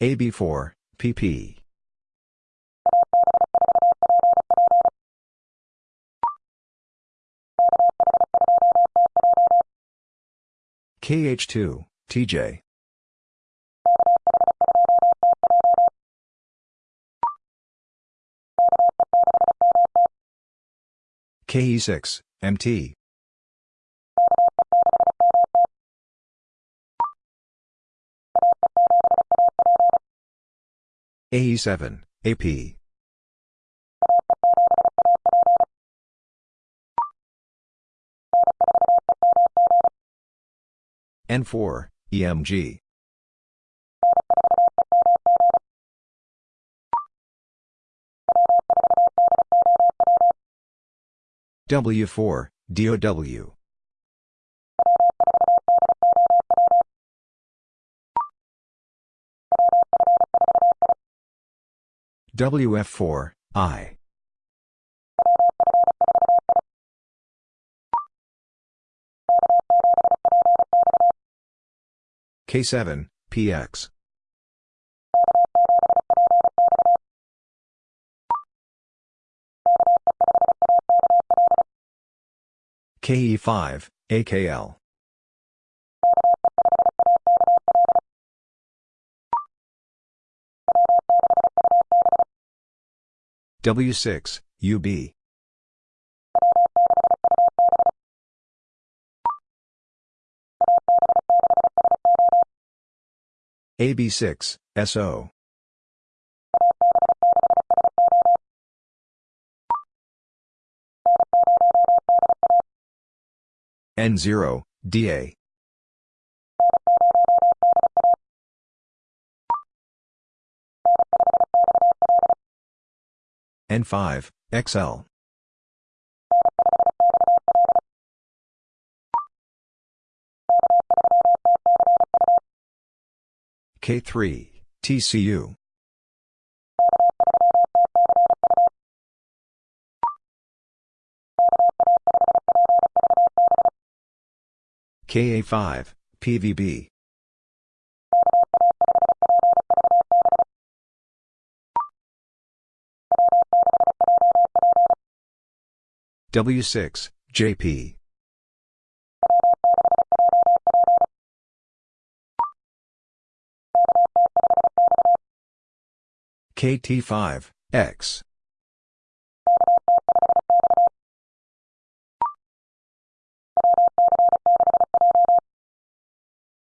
AB4, PP. KH2, TJ. KE6, MT. AE7, AP. N4, EMG. W4, DOW. WF4, I. K7, PX. KE5, AKL. W6, UB. AB6, SO. N0, DA. N5, XL. K3, TCU. KA5, PVB. W6, JP. KT5, X.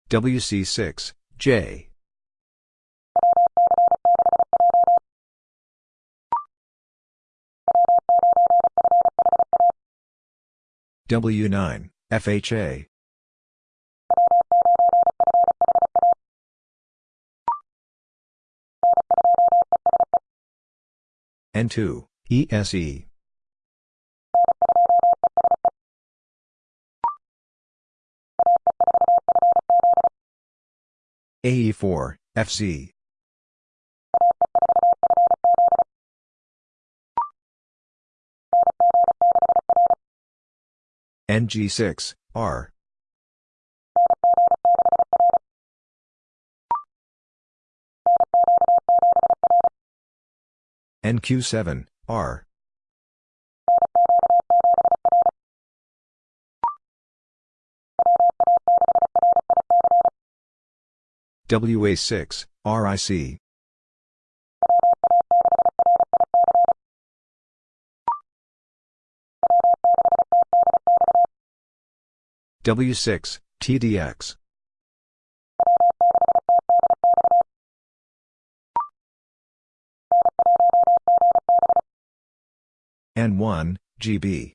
WC6, J. W9, FHA. N2, ESE. AE4, FC. NG6, R. NQ7, R. WA6, RIC. W6, TDX. N1, GB.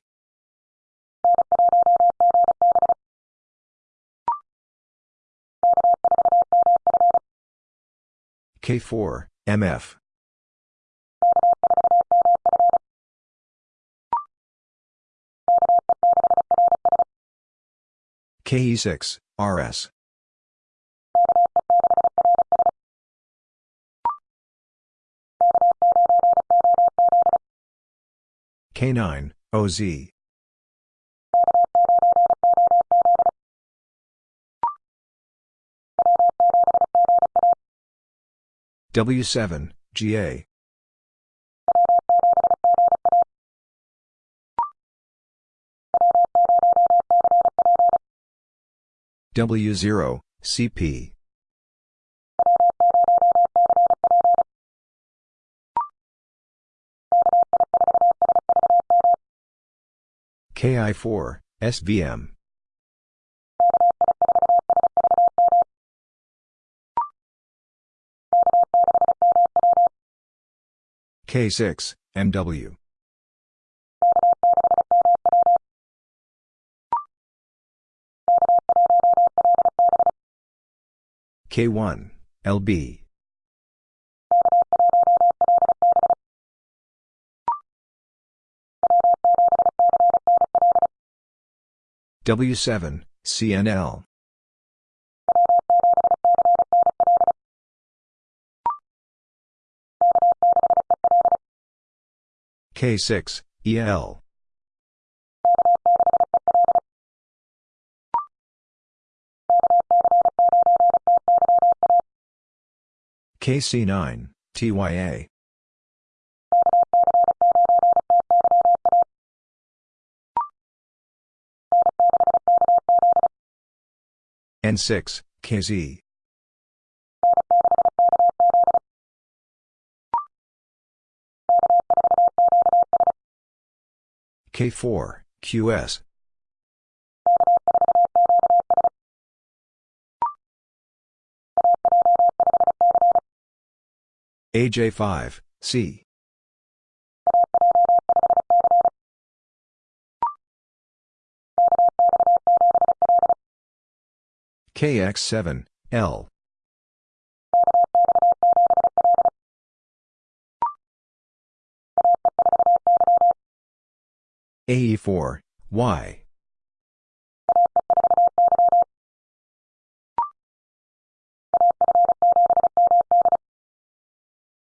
K4, MF. KE6, RS. K9, OZ. W7, GA. W0, CP. KI4, SVM. K6, MW. K1, LB. W7, CNL. K6, EL. KC9, TYA. N6, KZ. K4, QS. AJ5, C. KX7, L. AE4, Y.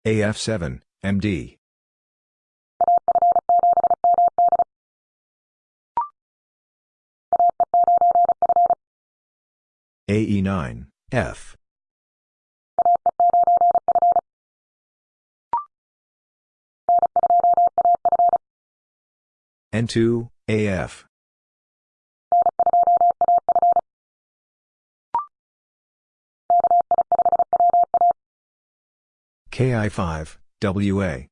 AF7, MD. AE9, F. N2, AF. KI5, WA.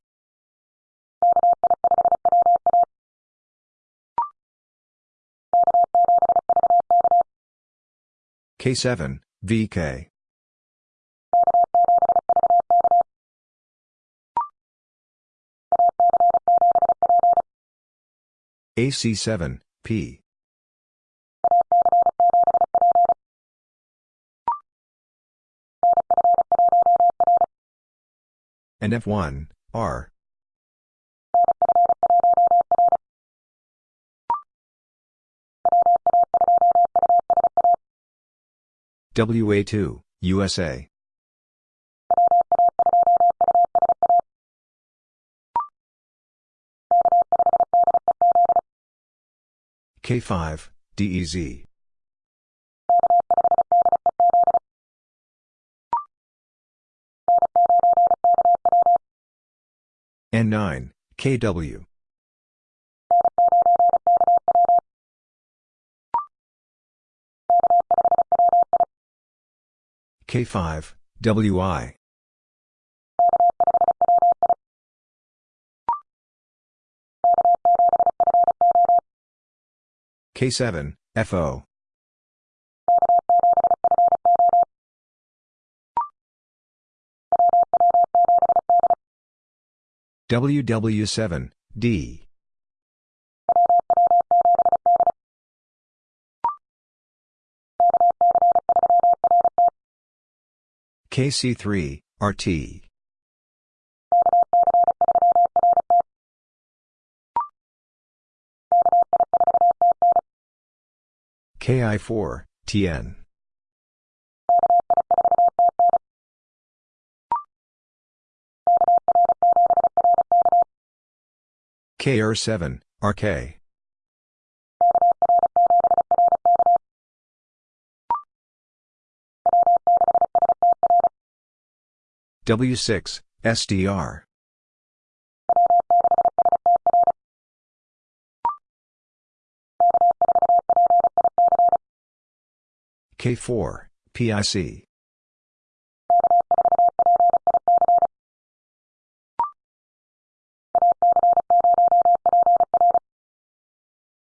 K7, VK. AC7, P. NF1, R. WA2, USA. K5, DEZ. N9, KW. K5, WI. K7, FO. WW7, D. KC3, RT. KI4, TN. KR7, RK. W6, SDR. K4, PIC.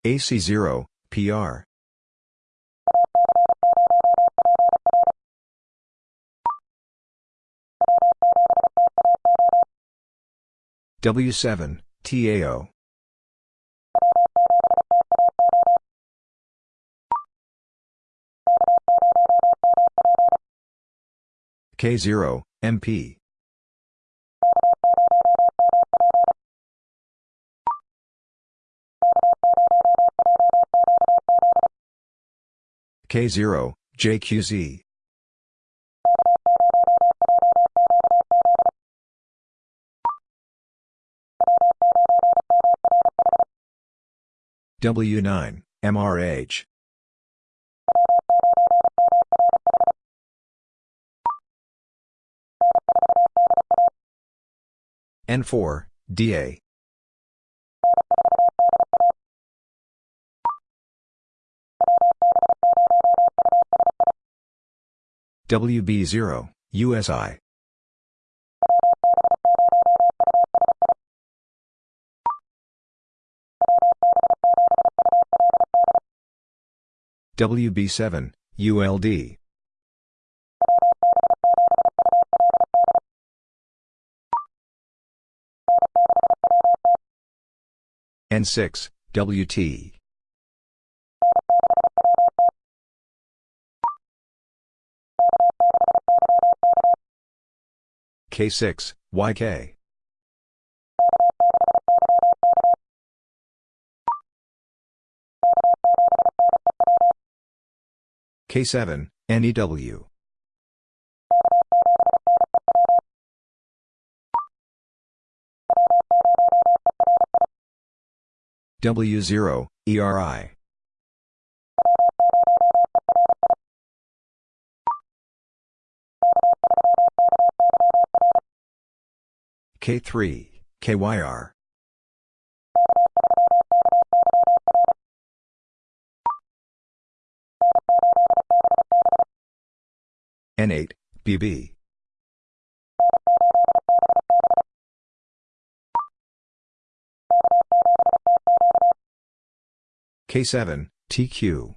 AC0, PR. W7, TAO. K0, MP. K0, JQZ. W9, MRH. N4, DA. WB0, USI. WB7, ULD. N6, WT. K6, YK. K7, NEW. W0, ERI. K3, KYR. N8, BB. K7, TQ.